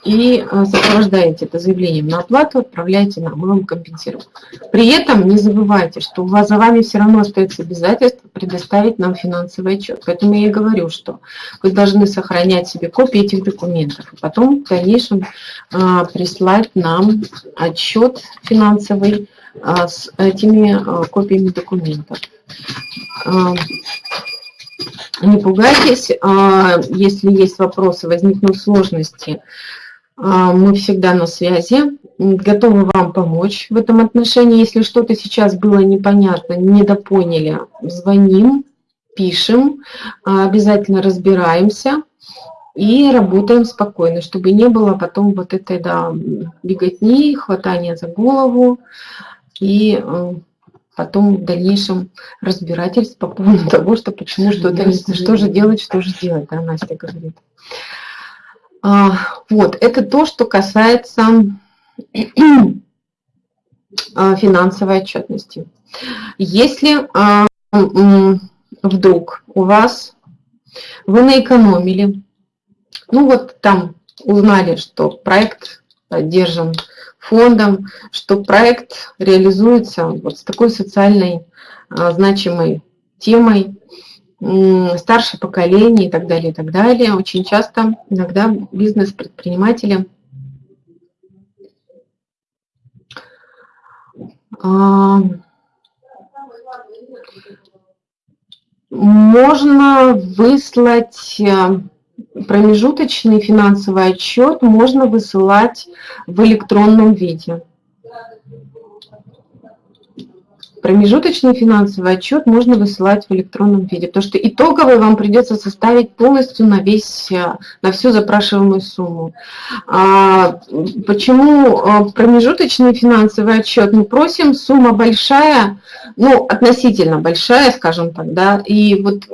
и а, сопровождаете это заявлением на оплату, отправляете нам, мы вам компенсируем. При этом не забывайте, что у вас за вами все равно остается обязательство предоставить нам финансовый отчет. Поэтому я и говорю, что вы должны сохранять себе копии этих документов, и потом в дальнейшем а, прислать нам отчет финансовый а, с этими а, копиями документов. Не пугайтесь, а, если есть вопросы, возникнут сложности, а, мы всегда на связи, готовы вам помочь в этом отношении. Если что-то сейчас было непонятно, недопоняли, звоним, пишем, а, обязательно разбираемся и работаем спокойно, чтобы не было потом вот этой да, беготни, хватания за голову и потом в дальнейшем разбирательств по поводу того, что почему что-то, что же делать, что же делать, да, Настя говорит. А, вот, это то, что касается а, финансовой отчетности. Если а, вдруг у вас вы наэкономили, ну вот там узнали, что проект поддержан фондом, что проект реализуется вот с такой социальной а, значимой темой, старшее поколение и так далее, и так далее. Очень часто иногда бизнес-предприниматели а, можно выслать э, промежуточный финансовый отчет, можно высылать в электронном виде. Промежуточный финансовый отчет можно высылать в электронном виде, потому что итоговый вам придется составить полностью на, весь, на всю запрашиваемую сумму. А, почему э, промежуточный финансовый отчет? Мы просим, сумма большая, ну, относительно большая, скажем так, да, и вот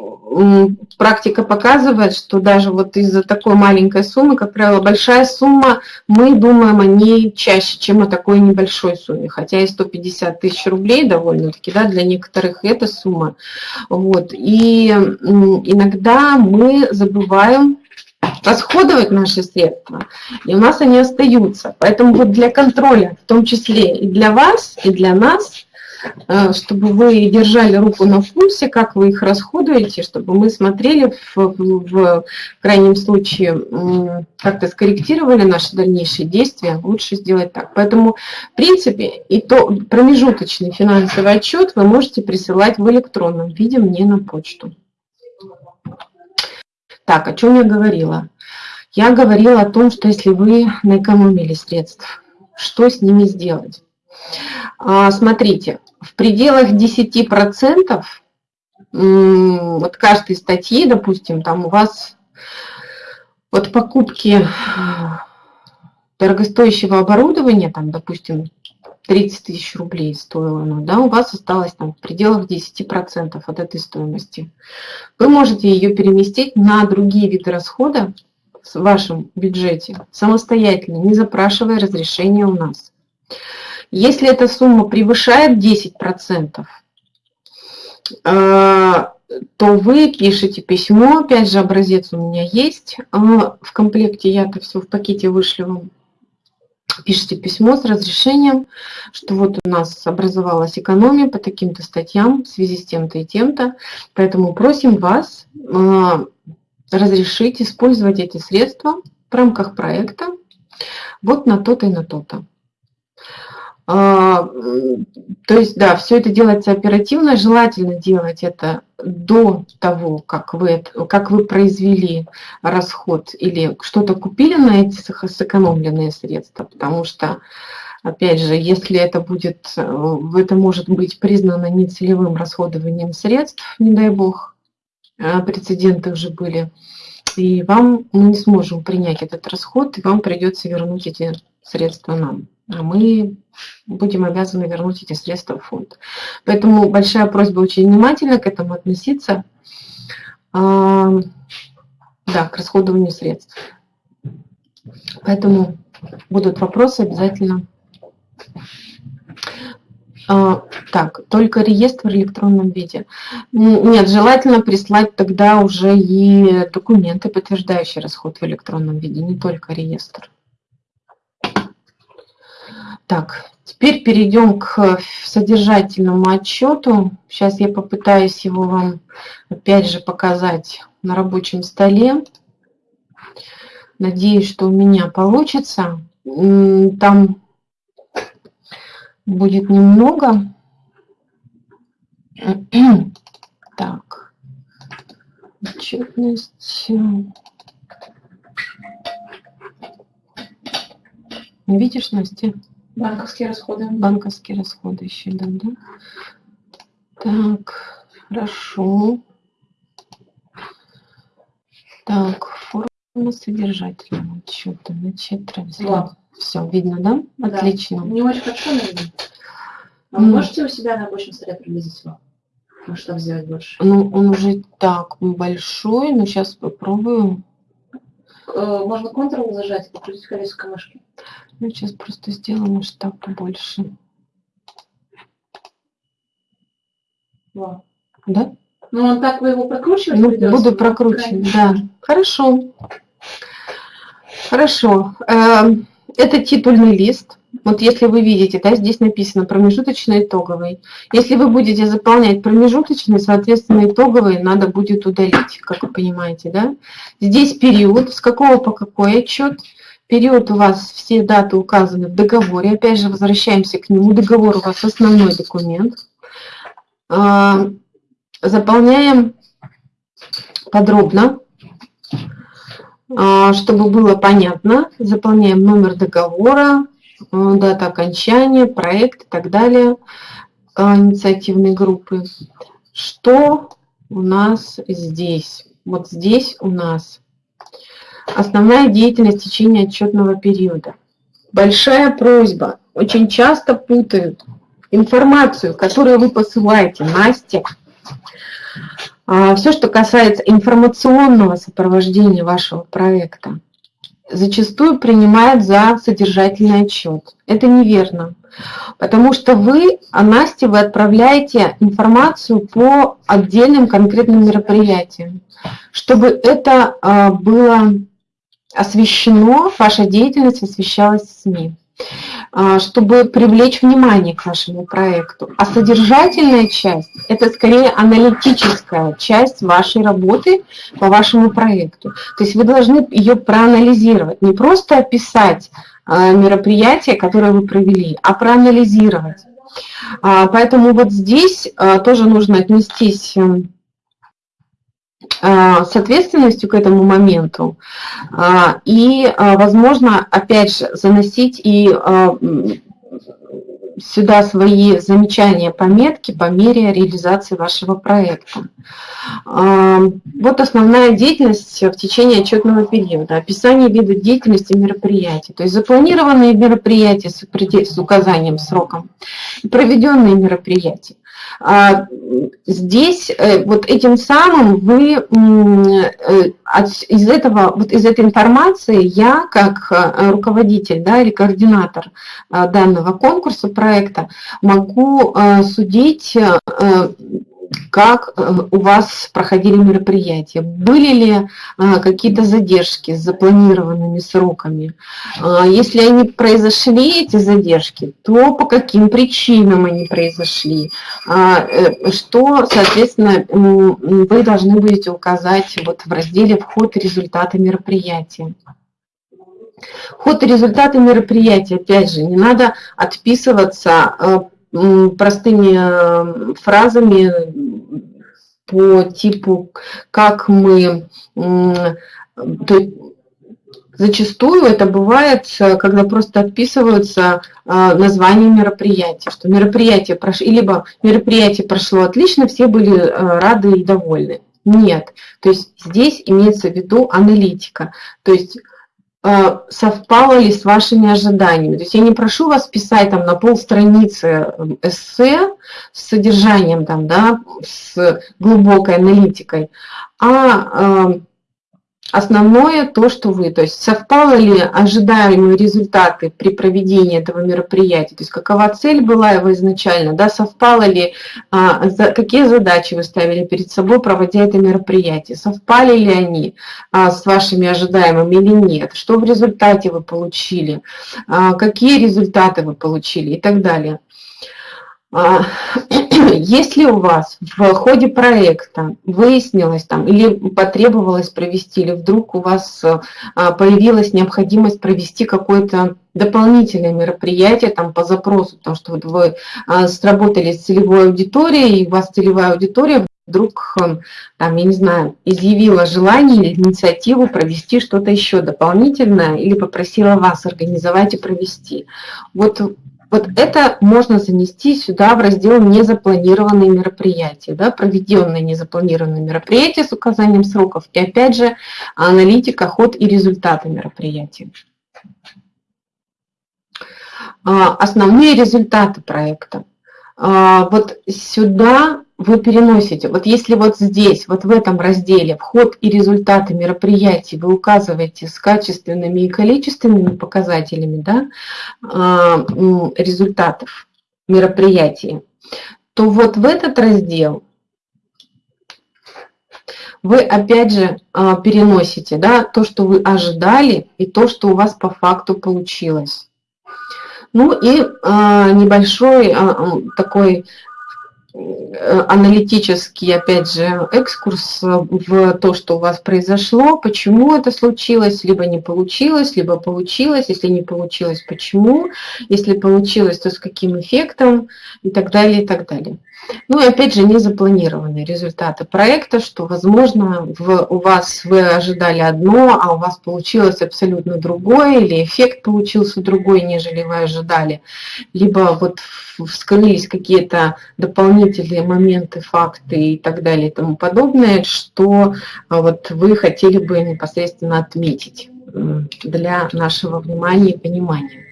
практика показывает, что даже вот из-за такой маленькой суммы, как правило, большая сумма, мы думаем о ней чаще, чем о такой небольшой сумме. Хотя и 150 тысяч рублей довольно-таки, да, для некоторых это сумма. Вот. И иногда мы забываем расходовать наши средства, и у нас они остаются. Поэтому вот для контроля, в том числе и для вас, и для нас, чтобы вы держали руку на пульсе, как вы их расходуете, чтобы мы смотрели в, в, в крайнем случае, как-то скорректировали наши дальнейшие действия, лучше сделать так. Поэтому, в принципе, и то промежуточный финансовый отчет вы можете присылать в электронном виде мне на почту. Так, о чем я говорила? Я говорила о том, что если вы наэкономили средств, что с ними сделать? А, смотрите, в пределах 10% вот каждой статьи, допустим, там у вас от покупки дорогостоящего оборудования, там, допустим, 30 тысяч рублей стоило оно, да, у вас осталось там в пределах 10% от этой стоимости. Вы можете ее переместить на другие виды расхода в вашем бюджете самостоятельно, не запрашивая разрешения у нас. Если эта сумма превышает 10%, э, то вы пишете письмо, опять же образец у меня есть э, в комплекте, я это все в пакете вышлю вам. Пишите письмо с разрешением, что вот у нас образовалась экономия по таким-то статьям в связи с тем-то и тем-то, поэтому просим вас э, разрешить использовать эти средства в рамках проекта вот на то-то и на то-то. А, то есть, да, все это делается оперативно, желательно делать это до того, как вы, как вы произвели расход или что-то купили на эти сэкономленные средства, потому что, опять же, если это будет, э, это может быть признано нецелевым расходованием средств, не дай бог, а прецеденты уже были, и вам мы не сможем принять этот расход, и вам придется вернуть эти средства нам а мы будем обязаны вернуть эти средства в фонд. Поэтому большая просьба очень внимательно к этому относиться, а, да, к расходованию средств. Поэтому будут вопросы обязательно. А, так, только реестр в электронном виде. Нет, желательно прислать тогда уже и документы, подтверждающие расход в электронном виде, не только реестр. Так, теперь перейдем к содержательному отчету. Сейчас я попытаюсь его вам опять же показать на рабочем столе. Надеюсь, что у меня получится. Там будет немного. Так, отчетность. Видишь, Настя? Банковские расходы. Банковские расходы еще, да, да? Так, хорошо. Так, форма содержательного отчета. Значит, транслируем. Все, видно, да? да? Отлично. Не очень хорошо, видно. А вы можете у себя на рабочем столе приблизить его? Может, так сделать больше? Ну, он уже так большой, но сейчас попробую. Э, можно Ctrl зажать и покрутить колесико мышки. Ну, сейчас просто сделаем масштаб побольше. Во. Да? Ну, он так вы его прокручиваете? Ну, придется? буду прокручивать, да. Хорошо. Хорошо. Эм, это титульный лист. Вот если вы видите, да, здесь написано промежуточный итоговый. Если вы будете заполнять промежуточный, соответственно, итоговый надо будет удалить, как вы понимаете, да. Здесь период, с какого по какой отчет. Период у вас, все даты указаны в договоре. Опять же, возвращаемся к нему. Договор у вас основной документ. Заполняем подробно, а, чтобы было понятно. Заполняем номер договора, а, дата окончания, проект и так далее инициативной группы. Что у нас здесь? Вот здесь у нас основная деятельность в течение отчетного периода. Большая просьба. Очень часто путают информацию, которую вы посылаете Насте. А, Все, что касается информационного сопровождения вашего проекта, зачастую принимают за содержательный отчет. Это неверно. Потому что вы, Насте, вы отправляете информацию по отдельным конкретным мероприятиям. Чтобы это а, было освещено, ваша деятельность освещалась в СМИ чтобы привлечь внимание к вашему проекту. А содержательная часть – это скорее аналитическая часть вашей работы по вашему проекту. То есть вы должны ее проанализировать, не просто описать а, мероприятие, которое вы провели, а проанализировать. А, поэтому вот здесь тоже нужно отнестись эм, с ответственностью к этому моменту а, и, а, возможно, опять же, заносить и сюда свои замечания, пометки по мере реализации вашего проекта. Вот основная деятельность в течение отчетного периода. Описание вида деятельности мероприятий. То есть запланированные мероприятия с указанием сроком, проведенные мероприятия. А, здесь э, вот этим самым вы э, из этого вот из этой информации я как э, руководитель да, или координатор данного конкурса проекта могу судить как э, у вас проходили мероприятия, были ли э, какие-то задержки с запланированными сроками. А если они произошли, эти задержки, то по каким причинам они произошли, а, э, что, соответственно, вы должны будете указать вот в разделе «Вход и результаты мероприятия». Ход и результаты мероприятия, опять же, не надо отписываться простыми фразами по типу, как мы... Зачастую это бывает, когда просто отписываются э, названия мероприятия, что мероприятие прошло, либо мероприятие прошло отлично, все были э, рады и довольны. Нет, то есть здесь имеется в виду аналитика, то есть совпало ли с вашими ожиданиями. То есть я не прошу вас писать там на полстраницы эм, эссе с содержанием, там, да, с глубокой аналитикой, а эм, Основное то, что вы, то есть совпало ли ожидаемые результаты при проведении этого мероприятия, то есть какова цель была его изначально, да, совпало ли, а, за, какие задачи вы ставили перед собой, проводя это мероприятие, совпали ли они а, с вашими ожидаемыми или нет, что в результате вы получили, а, какие результаты вы получили? И так далее. А, если у вас в ходе проекта выяснилось там или потребовалось провести, или вдруг у вас а, появилась необходимость провести какое-то дополнительное мероприятие там по запросу, потому что вот вы а, сработали с целевой аудиторией, и у вас целевая аудитория вдруг, там, я не знаю, изъявила желание или инициативу провести что-то еще дополнительное или попросила вас организовать и провести. Вот вот это можно занести сюда в раздел «Незапланированные мероприятия», да, проведенные незапланированные мероприятия с указанием сроков и опять же аналитика, ход и результаты мероприятия. А, основные результаты проекта. А, вот сюда вы переносите, вот если вот здесь, вот в этом разделе вход и результаты мероприятий вы указываете с качественными и количественными показателями да, а, результатов мероприятий, то вот в этот раздел вы опять же а, переносите да, то, что вы ожидали, и то, что у вас по факту получилось. Ну и э, небольшой э, такой аналитический, опять же, экскурс в то, что у вас произошло, почему это случилось, либо не получилось, либо получилось, если не получилось, почему, если получилось, то с каким эффектом и так далее, и так далее. Ну и опять же, не запланированные результаты проекта, что, возможно, в, у вас вы ожидали одно, а у вас получилось абсолютно другое, или эффект получился другой, нежели вы ожидали. Либо вот вскрылись какие-то дополнительные моменты, факты и так далее и тому подобное, что а, вот вы хотели бы непосредственно отметить для нашего внимания и понимания.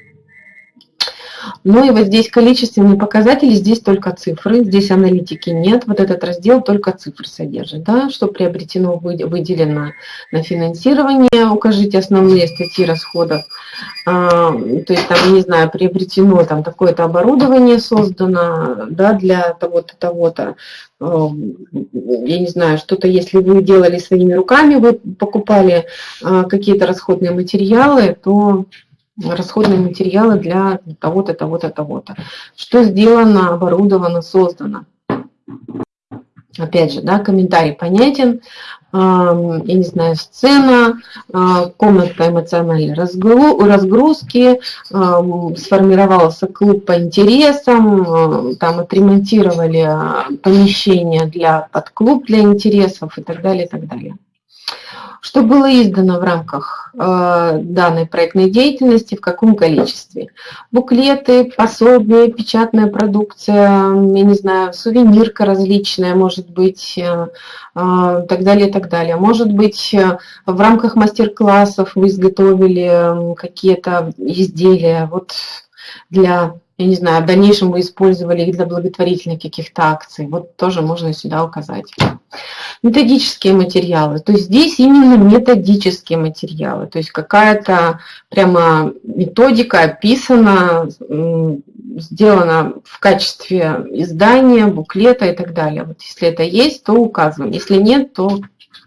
Ну и вот здесь количественные показатели, здесь только цифры, здесь аналитики нет. Вот этот раздел только цифры содержит. Да? Что приобретено, выделено на финансирование, укажите основные статьи расходов. А, то есть там, не знаю, приобретено там такое-то оборудование создано да, для того-то, того-то. А, я не знаю, что-то, если вы делали своими руками, вы покупали а, какие-то расходные материалы, то расходные материалы для того-то, того-то, того-то. Что сделано, оборудовано, создано. Опять же, да, комментарий понятен. Я не знаю, сцена, а, комната эмоциональной разгрузки, сформировался клуб по интересам, там отремонтировали помещение для подклуб для интересов и так далее, и так далее. Что было издано в рамках э, данной проектной деятельности, в каком количестве? Буклеты, пособия, печатная продукция, я не знаю, сувенирка различная, может быть, э, э, так далее, так далее. Может быть, в рамках мастер-классов вы изготовили какие-то изделия вот для я не знаю, в дальнейшем вы использовали их для благотворительных каких-то акций, вот тоже можно сюда указать. Методические материалы, то есть здесь именно методические материалы, то есть какая-то прямо методика описана, сделана в качестве издания, буклета и так далее. Вот если это есть, то указываем, если нет, то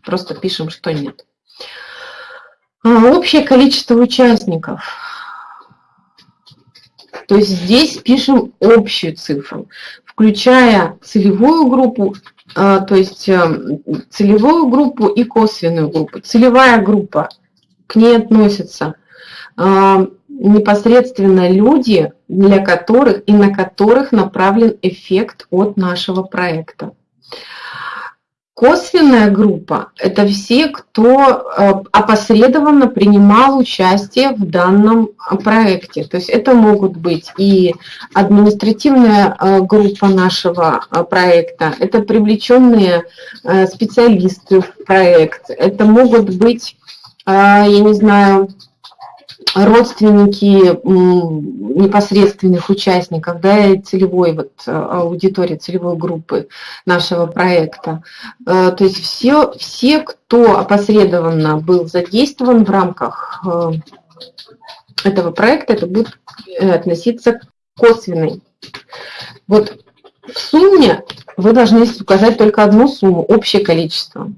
просто пишем, что нет. А, общее количество участников – то есть здесь пишем общую цифру, включая целевую группу, а, то есть э, целевую группу и косвенную группу. Целевая группа, к ней относятся а, непосредственно люди, для которых и на которых направлен эффект от нашего проекта. Косвенная группа – это все, кто э, опосредованно принимал участие в данном э, проекте. То есть это могут быть и административная э, группа нашего проекта, это привлеченные специалисты в проект, это могут быть, я не знаю, родственники непосредственных участников, да, и целевой вот э, аудитории, целевой группы нашего проекта. Э, то есть все, все, кто опосредованно был задействован в рамках э, этого проекта, это будет относиться к косвенной. Вот в сумме вы должны указать только одну сумму, общее количество.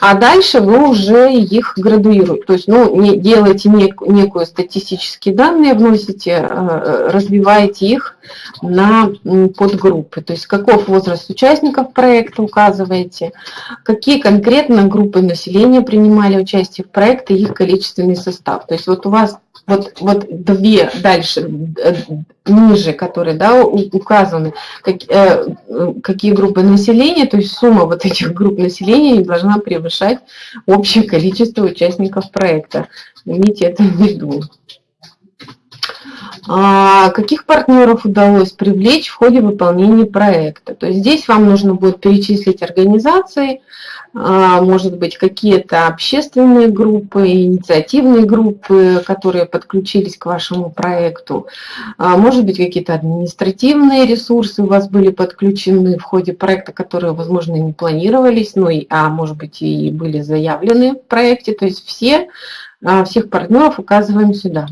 А дальше вы уже их градуируете. То есть ну, не, делаете нек, некую статистические данные, вносите, э, развиваете их на подгруппы. То есть каков возраст участников проекта указываете, какие конкретно группы населения принимали участие в проекте, их количественный состав. То есть вот у вас вот, вот две дальше, э, ниже, которые да, указаны, как, э, какие группы населения, то есть сумма вот этих групп населения не должна превышать общее количество участников проекта. Имейте это в виду. А каких партнеров удалось привлечь в ходе выполнения проекта? То есть здесь вам нужно будет перечислить организации, может быть, какие-то общественные группы, инициативные группы, которые подключились к вашему проекту. А, может быть, какие-то административные ресурсы у вас были подключены в ходе проекта, которые, возможно, не планировались, ну, и, а может быть, и были заявлены в проекте. То есть все, а, всех партнеров указываем сюда.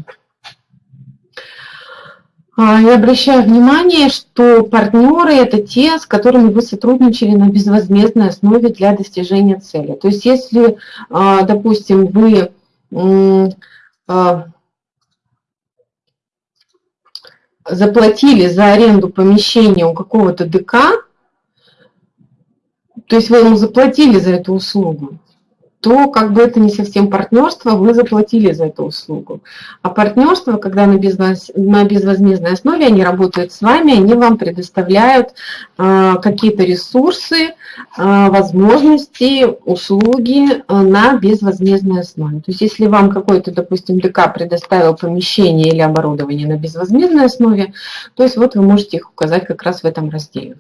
А, я обращаю внимание, что партнеры – это те, с которыми вы сотрудничали на безвозмездной основе для достижения цели. То есть если, а, допустим, вы а, заплатили за аренду помещения у какого-то ДК, то есть вы ему заплатили за эту услугу, то как бы это не совсем партнерство, вы заплатили за эту услугу. А партнерство, когда на, безвоз, на безвозмездной основе они работают с вами, они вам предоставляют э, какие-то ресурсы, э, возможности, услуги э, на безвозмездной основе. То есть если вам какой-то, допустим, ДК предоставил помещение или оборудование на безвозмездной основе, то есть вот вы можете их указать как раз в этом разделе.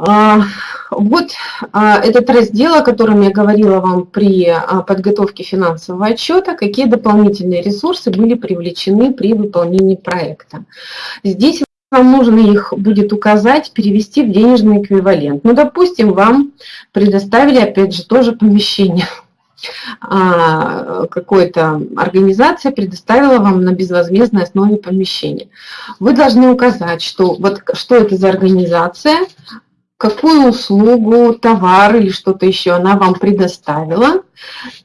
А, вот а, этот раздел, о котором я говорила вам при а, подготовке финансового отчета, какие дополнительные ресурсы были привлечены при выполнении проекта. Здесь вам нужно их будет указать, перевести в денежный эквивалент. Ну, допустим, вам предоставили, опять же, тоже помещение. Какая-то организация предоставила вам на безвозмездной основе помещение. Вы должны указать, что, вот, что это за организация, какую услугу, товар или что-то еще она вам предоставила,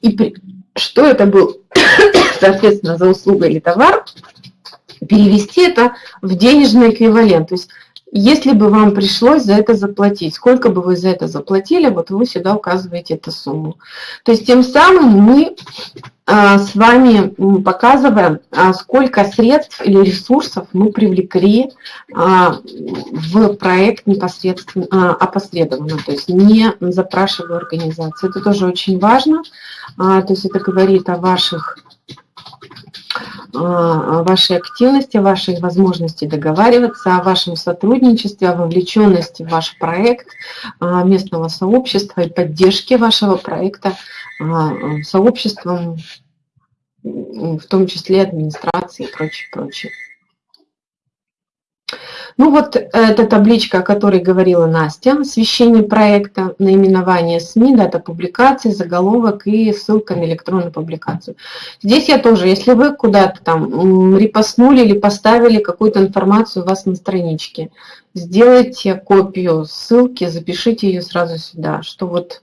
и что это был, соответственно, за услуга или товар, перевести это в денежный эквивалент. То есть если бы вам пришлось за это заплатить, сколько бы вы за это заплатили, вот вы сюда указываете эту сумму. То есть тем самым мы а, с вами показываем, а, сколько средств или ресурсов мы привлекли а, в проект непосредственно опосредованно, то есть не запрашивая организацию. Это тоже очень важно, то есть это говорит о ваших вашей активности, вашей возможности договариваться, о вашем сотрудничестве, о вовлеченности в ваш проект местного сообщества и поддержке вашего проекта сообществом, в том числе администрации и прочее, прочее. Ну вот эта табличка, о которой говорила Настя, освещение проекта, наименование СМИ, дата публикации, заголовок и ссылка на электронную публикацию. Здесь я тоже, если вы куда-то там репостнули или поставили какую-то информацию у вас на страничке, сделайте копию ссылки, запишите ее сразу сюда, что вот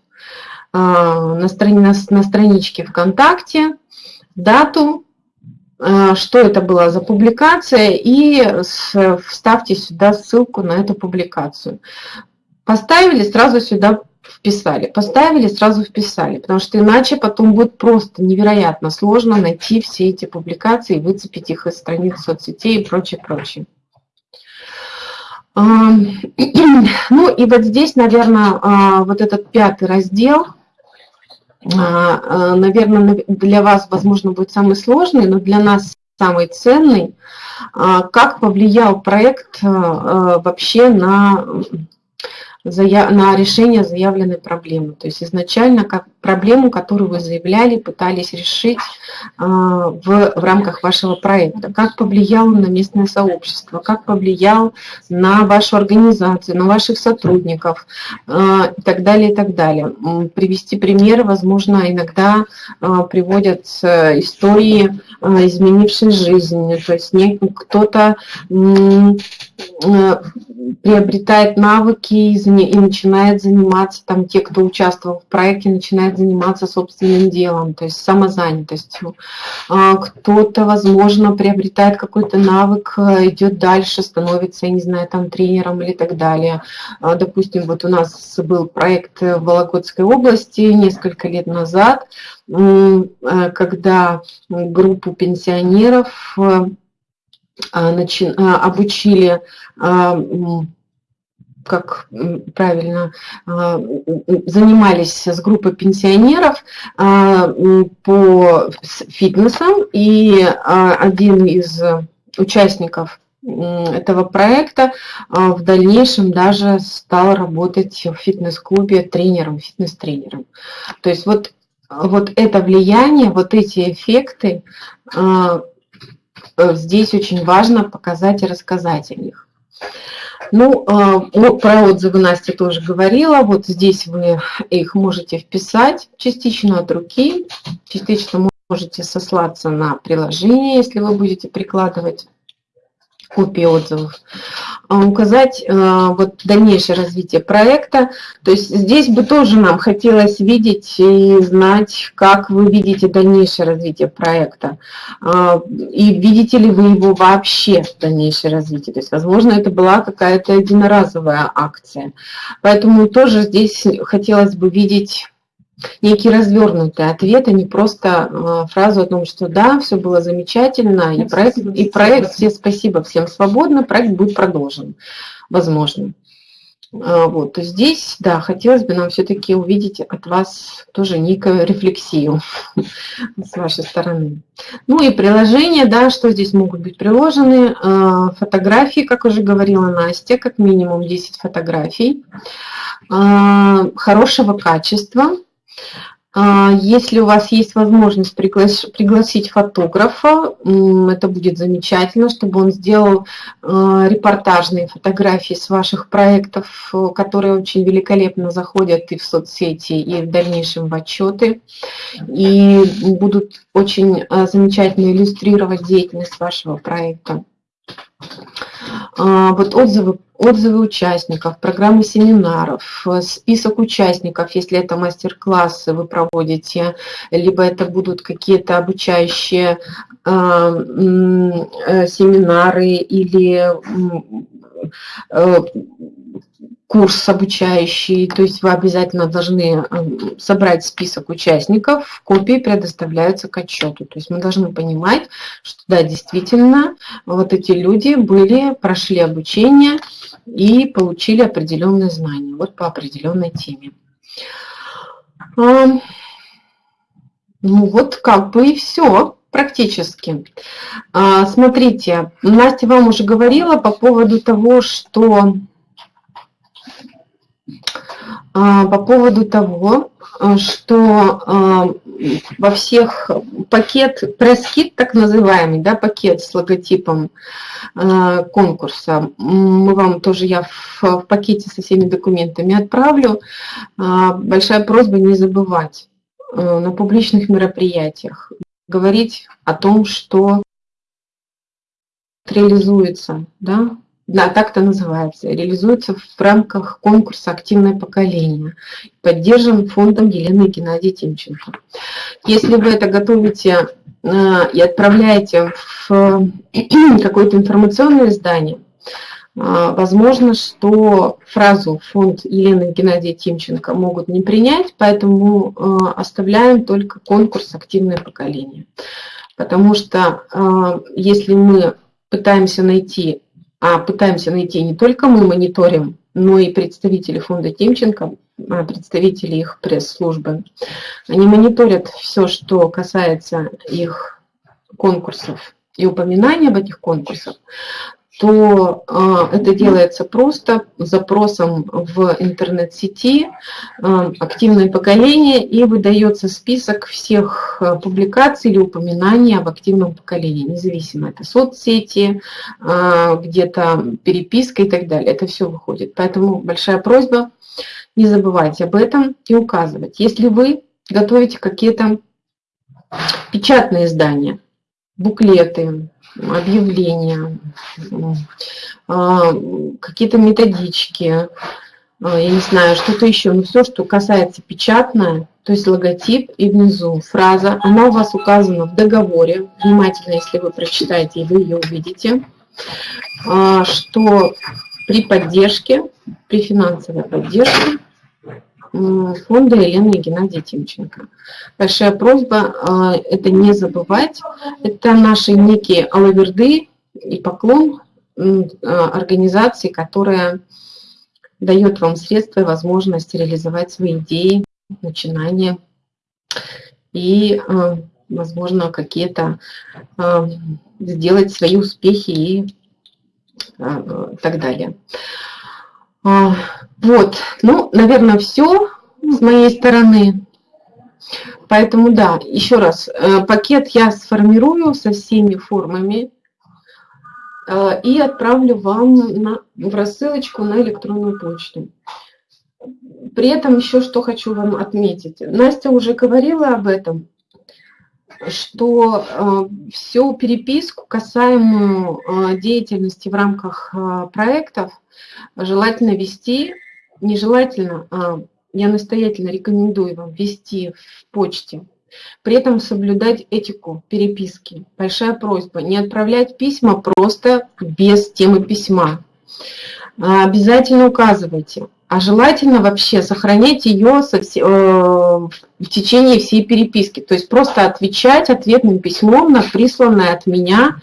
а, на, страни, на, на страничке ВКонтакте, дату, что это была за публикация, и вставьте сюда ссылку на эту публикацию. Поставили, сразу сюда вписали. Поставили, сразу вписали, потому что иначе потом будет просто невероятно сложно найти все эти публикации, выцепить их из страниц соцсетей и прочее, прочее. Ну и вот здесь, наверное, а, вот этот пятый раздел – наверное, для вас, возможно, будет самый сложный, но для нас самый ценный. А, как повлиял проект вообще на на решение заявленной проблемы. То есть изначально как проблему, которую вы заявляли, пытались решить а, в, в рамках вашего проекта. Как повлиял на местное сообщество, как повлиял на вашу организацию, на ваших сотрудников а, и так далее, и так далее. Привести примеры, возможно, иногда а, приводят истории, изменившей жизнь. То есть кто-то приобретает навыки и, и начинает заниматься, там те, кто участвовал в проекте, начинает заниматься собственным делом, то есть самозанятостью. А, кто-то, возможно, приобретает какой-то навык, э, идет дальше, становится, я не знаю, там тренером или так далее. А, допустим, вот у нас был проект в Вологодской области несколько лет назад, э, когда группу пенсионеров э, обучили как правильно, а, занимались с группой пенсионеров а, по фитнесам, и а, один из участников этого проекта в дальнейшем даже стал работать в фитнес-клубе тренером, фитнес-тренером. То есть вот, вот это влияние, вот эти эффекты, здесь очень важно показать и рассказать о них. Ну, а, про отзывы Настя тоже говорила. Вот здесь вы их можете вписать частично от руки, частично можете сослаться на приложение, если вы будете прикладывать копии отзывов, а, указать а, вот дальнейшее развитие проекта. То есть здесь бы тоже нам хотелось видеть и знать, как вы видите дальнейшее развитие проекта. А, и видите ли вы его вообще, дальнейшее развитие. То есть, возможно, это была какая-то единоразовая акция. Поэтому тоже здесь хотелось бы видеть некий развернутый ответ, а не просто э, фразу о том, что да, все было замечательно, и проект, и проект, все спасибо, всем свободно, проект будет продолжен, возможно. А, вот, то здесь, да, хотелось бы нам все-таки увидеть от вас тоже некую рефлексию с вашей стороны. Ну и приложения, да, что здесь могут быть приложены. А, фотографии, как уже говорила Настя, как минимум 10 фотографий. А, хорошего качества, а, если у вас есть возможность пригласить фотографа, это будет замечательно, чтобы он сделал а, репортажные фотографии с ваших проектов, которые очень великолепно заходят и в соцсети, и в дальнейшем в отчеты, и будут очень а, замечательно иллюстрировать деятельность вашего проекта. Вот отзывы отзывы участников, программы семинаров, э, список участников, если это мастер-классы вы проводите, либо это будут какие-то обучающие э, э, семинары или курс обучающий, то есть вы обязательно должны собрать список участников, копии предоставляются к отчету. То есть мы должны понимать, что да, действительно, вот эти люди были, прошли обучение и получили определенные знания, вот по определенной теме. Ну вот как бы и все практически. А, смотрите, Настя вам уже говорила по поводу того, что а, по поводу того, а, что а, во всех пакет, пресс-кит, так называемый, да, пакет с логотипом конкурса, мы вам тоже, я в, пакете со всеми документами отправлю. Большая просьба не забывать на публичных мероприятиях говорить о том, что реализуется, да, да, так это называется, реализуется в рамках конкурса «Активное поколение», поддержан фондом Елены Геннадия Тимченко. Если вы это готовите э, и отправляете в какое-то информационное издание, э, возможно, что фразу «фонд Елены Геннадия Тимченко» могут не принять, поэтому э, оставляем только конкурс «Активное поколение». Потому что если мы пытаемся найти пытаемся найти не только мы мониторим, но и представители фонда Тимченко, а, представители их пресс-службы. Они мониторят все, что касается их конкурсов и упоминания об этих конкурсах то а, это делается просто запросом в интернет-сети а, «Активное поколение» и выдается список всех а, публикаций или упоминаний об активном поколении, независимо это соцсети, где-то переписка и так далее. Это все выходит. Поэтому большая просьба не забывайте об этом и указывать. Если вы готовите какие-то печатные издания, буклеты, объявления, а, какие-то методички, а, я не знаю, что-то еще, но все, что касается печатное, то есть логотип и внизу фраза, она у вас указана в договоре, внимательно, если вы прочитаете, и вы ее увидите, а, что при поддержке, при финансовой поддержке фонда Елены и Геннадия Тимченко. Большая просьба а, это не забывать. Это наши некие алаверды и поклон а, организации, которая дает вам средства и возможность реализовать свои идеи, начинания и, а, возможно, какие-то сделать свои успехи и так далее. Вот, ну, наверное, все с моей стороны. Поэтому, да, еще раз, э, пакет я сформирую со всеми формами э, и отправлю вам на, в рассылочку на электронную почту. При этом еще что хочу вам отметить. Настя уже говорила об этом, что э, всю переписку, касаемую э, деятельности в рамках э, проектов, желательно вести, нежелательно, а я настоятельно рекомендую вам вести в почте. При этом соблюдать этику переписки. Большая просьба не отправлять письма просто без темы письма. А, обязательно указывайте. А желательно вообще сохранять ее со, э, в течение всей переписки. То есть просто отвечать ответным письмом на присланное от меня.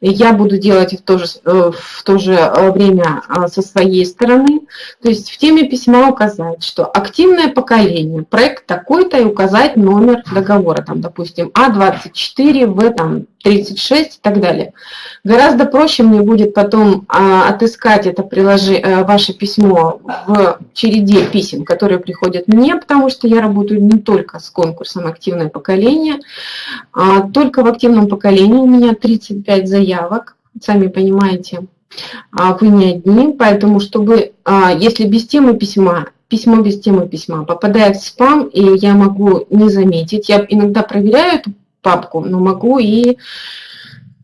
Я буду делать в то же, э, в то же э, время а, со своей стороны. То есть в теме письма указать, что активное поколение, проект такой-то и указать номер договора, там, допустим, А24, В там, 36 и так далее. Гораздо проще мне будет потом а, отыскать это приложение, а, ваше письмо в череде писем, которые приходят мне, потому что я работаю не только с конкурсом «Активное поколение», а только в активном поколении у меня 35 заявок, сами понимаете, а вы не одни, поэтому чтобы, а, если без темы письма, письмо без темы письма попадает в спам, и я могу не заметить, я иногда проверяю эту папку, но могу и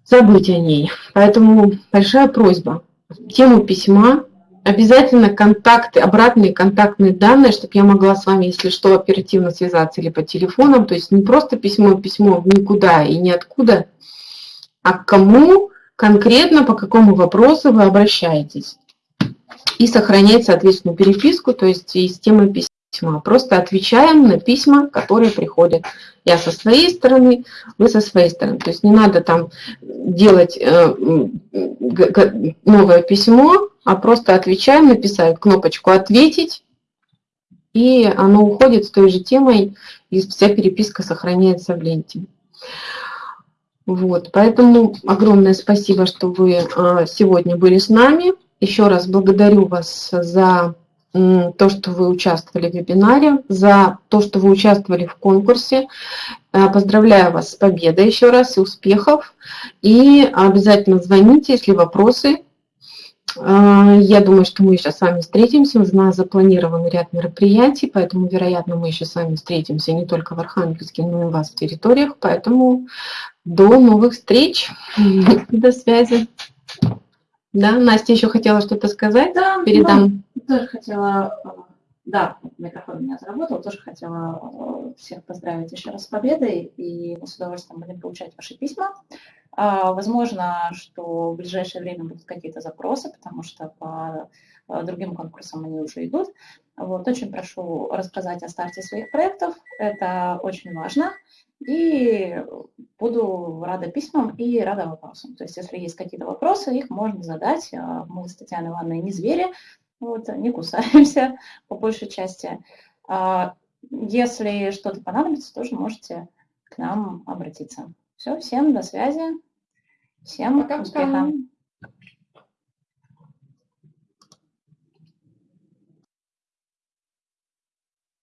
забыть о ней. Поэтому большая просьба. Тему письма, обязательно контакты, обратные контактные данные, чтобы я могла с вами, если что, оперативно связаться или по телефонам. То есть не просто письмо, письмо никуда и ниоткуда, а к кому конкретно, по какому вопросу вы обращаетесь. И сохранять, соответственно, переписку, то есть и с темой письма письма. Просто отвечаем на письма, которые приходят. Я со своей стороны, вы со своей стороны. То есть не надо там делать э, новое письмо, а просто отвечаем, написать кнопочку «Ответить», и оно уходит с той же темой, и вся переписка сохраняется в ленте. Вот, поэтому огромное спасибо, что вы э, сегодня были с нами. Еще раз благодарю вас за то, что вы участвовали в вебинаре, за то, что вы участвовали в конкурсе. Э, поздравляю вас с победой еще раз и успехов. И обязательно звоните, если вопросы. Э, я думаю, что мы еще с вами встретимся. У нас запланирован ряд мероприятий, поэтому, вероятно, мы еще с вами встретимся не только в Архангельске, но и у вас в территориях. Поэтому до новых встреч. До связи. Да, Настя еще хотела что-то сказать? Да, Передам. Да, тоже хотела, э, да, микрофон у меня заработал, тоже хотела э, всех поздравить еще раз с победой, и мы с удовольствием будем получать ваши письма. А, возможно, что в ближайшее время будут какие-то запросы, потому что по э, другим конкурсам они уже идут. Вот, очень прошу рассказать о старте своих проектов, это очень важно и буду рада письмам и рада вопросам. То есть, если есть какие-то вопросы, их можно задать. Мы с Татьяной Ивановной не звери, вот, не кусаемся по большей части. А, если что-то понадобится, тоже можете к нам обратиться. Все, всем до связи, всем Пока успеха.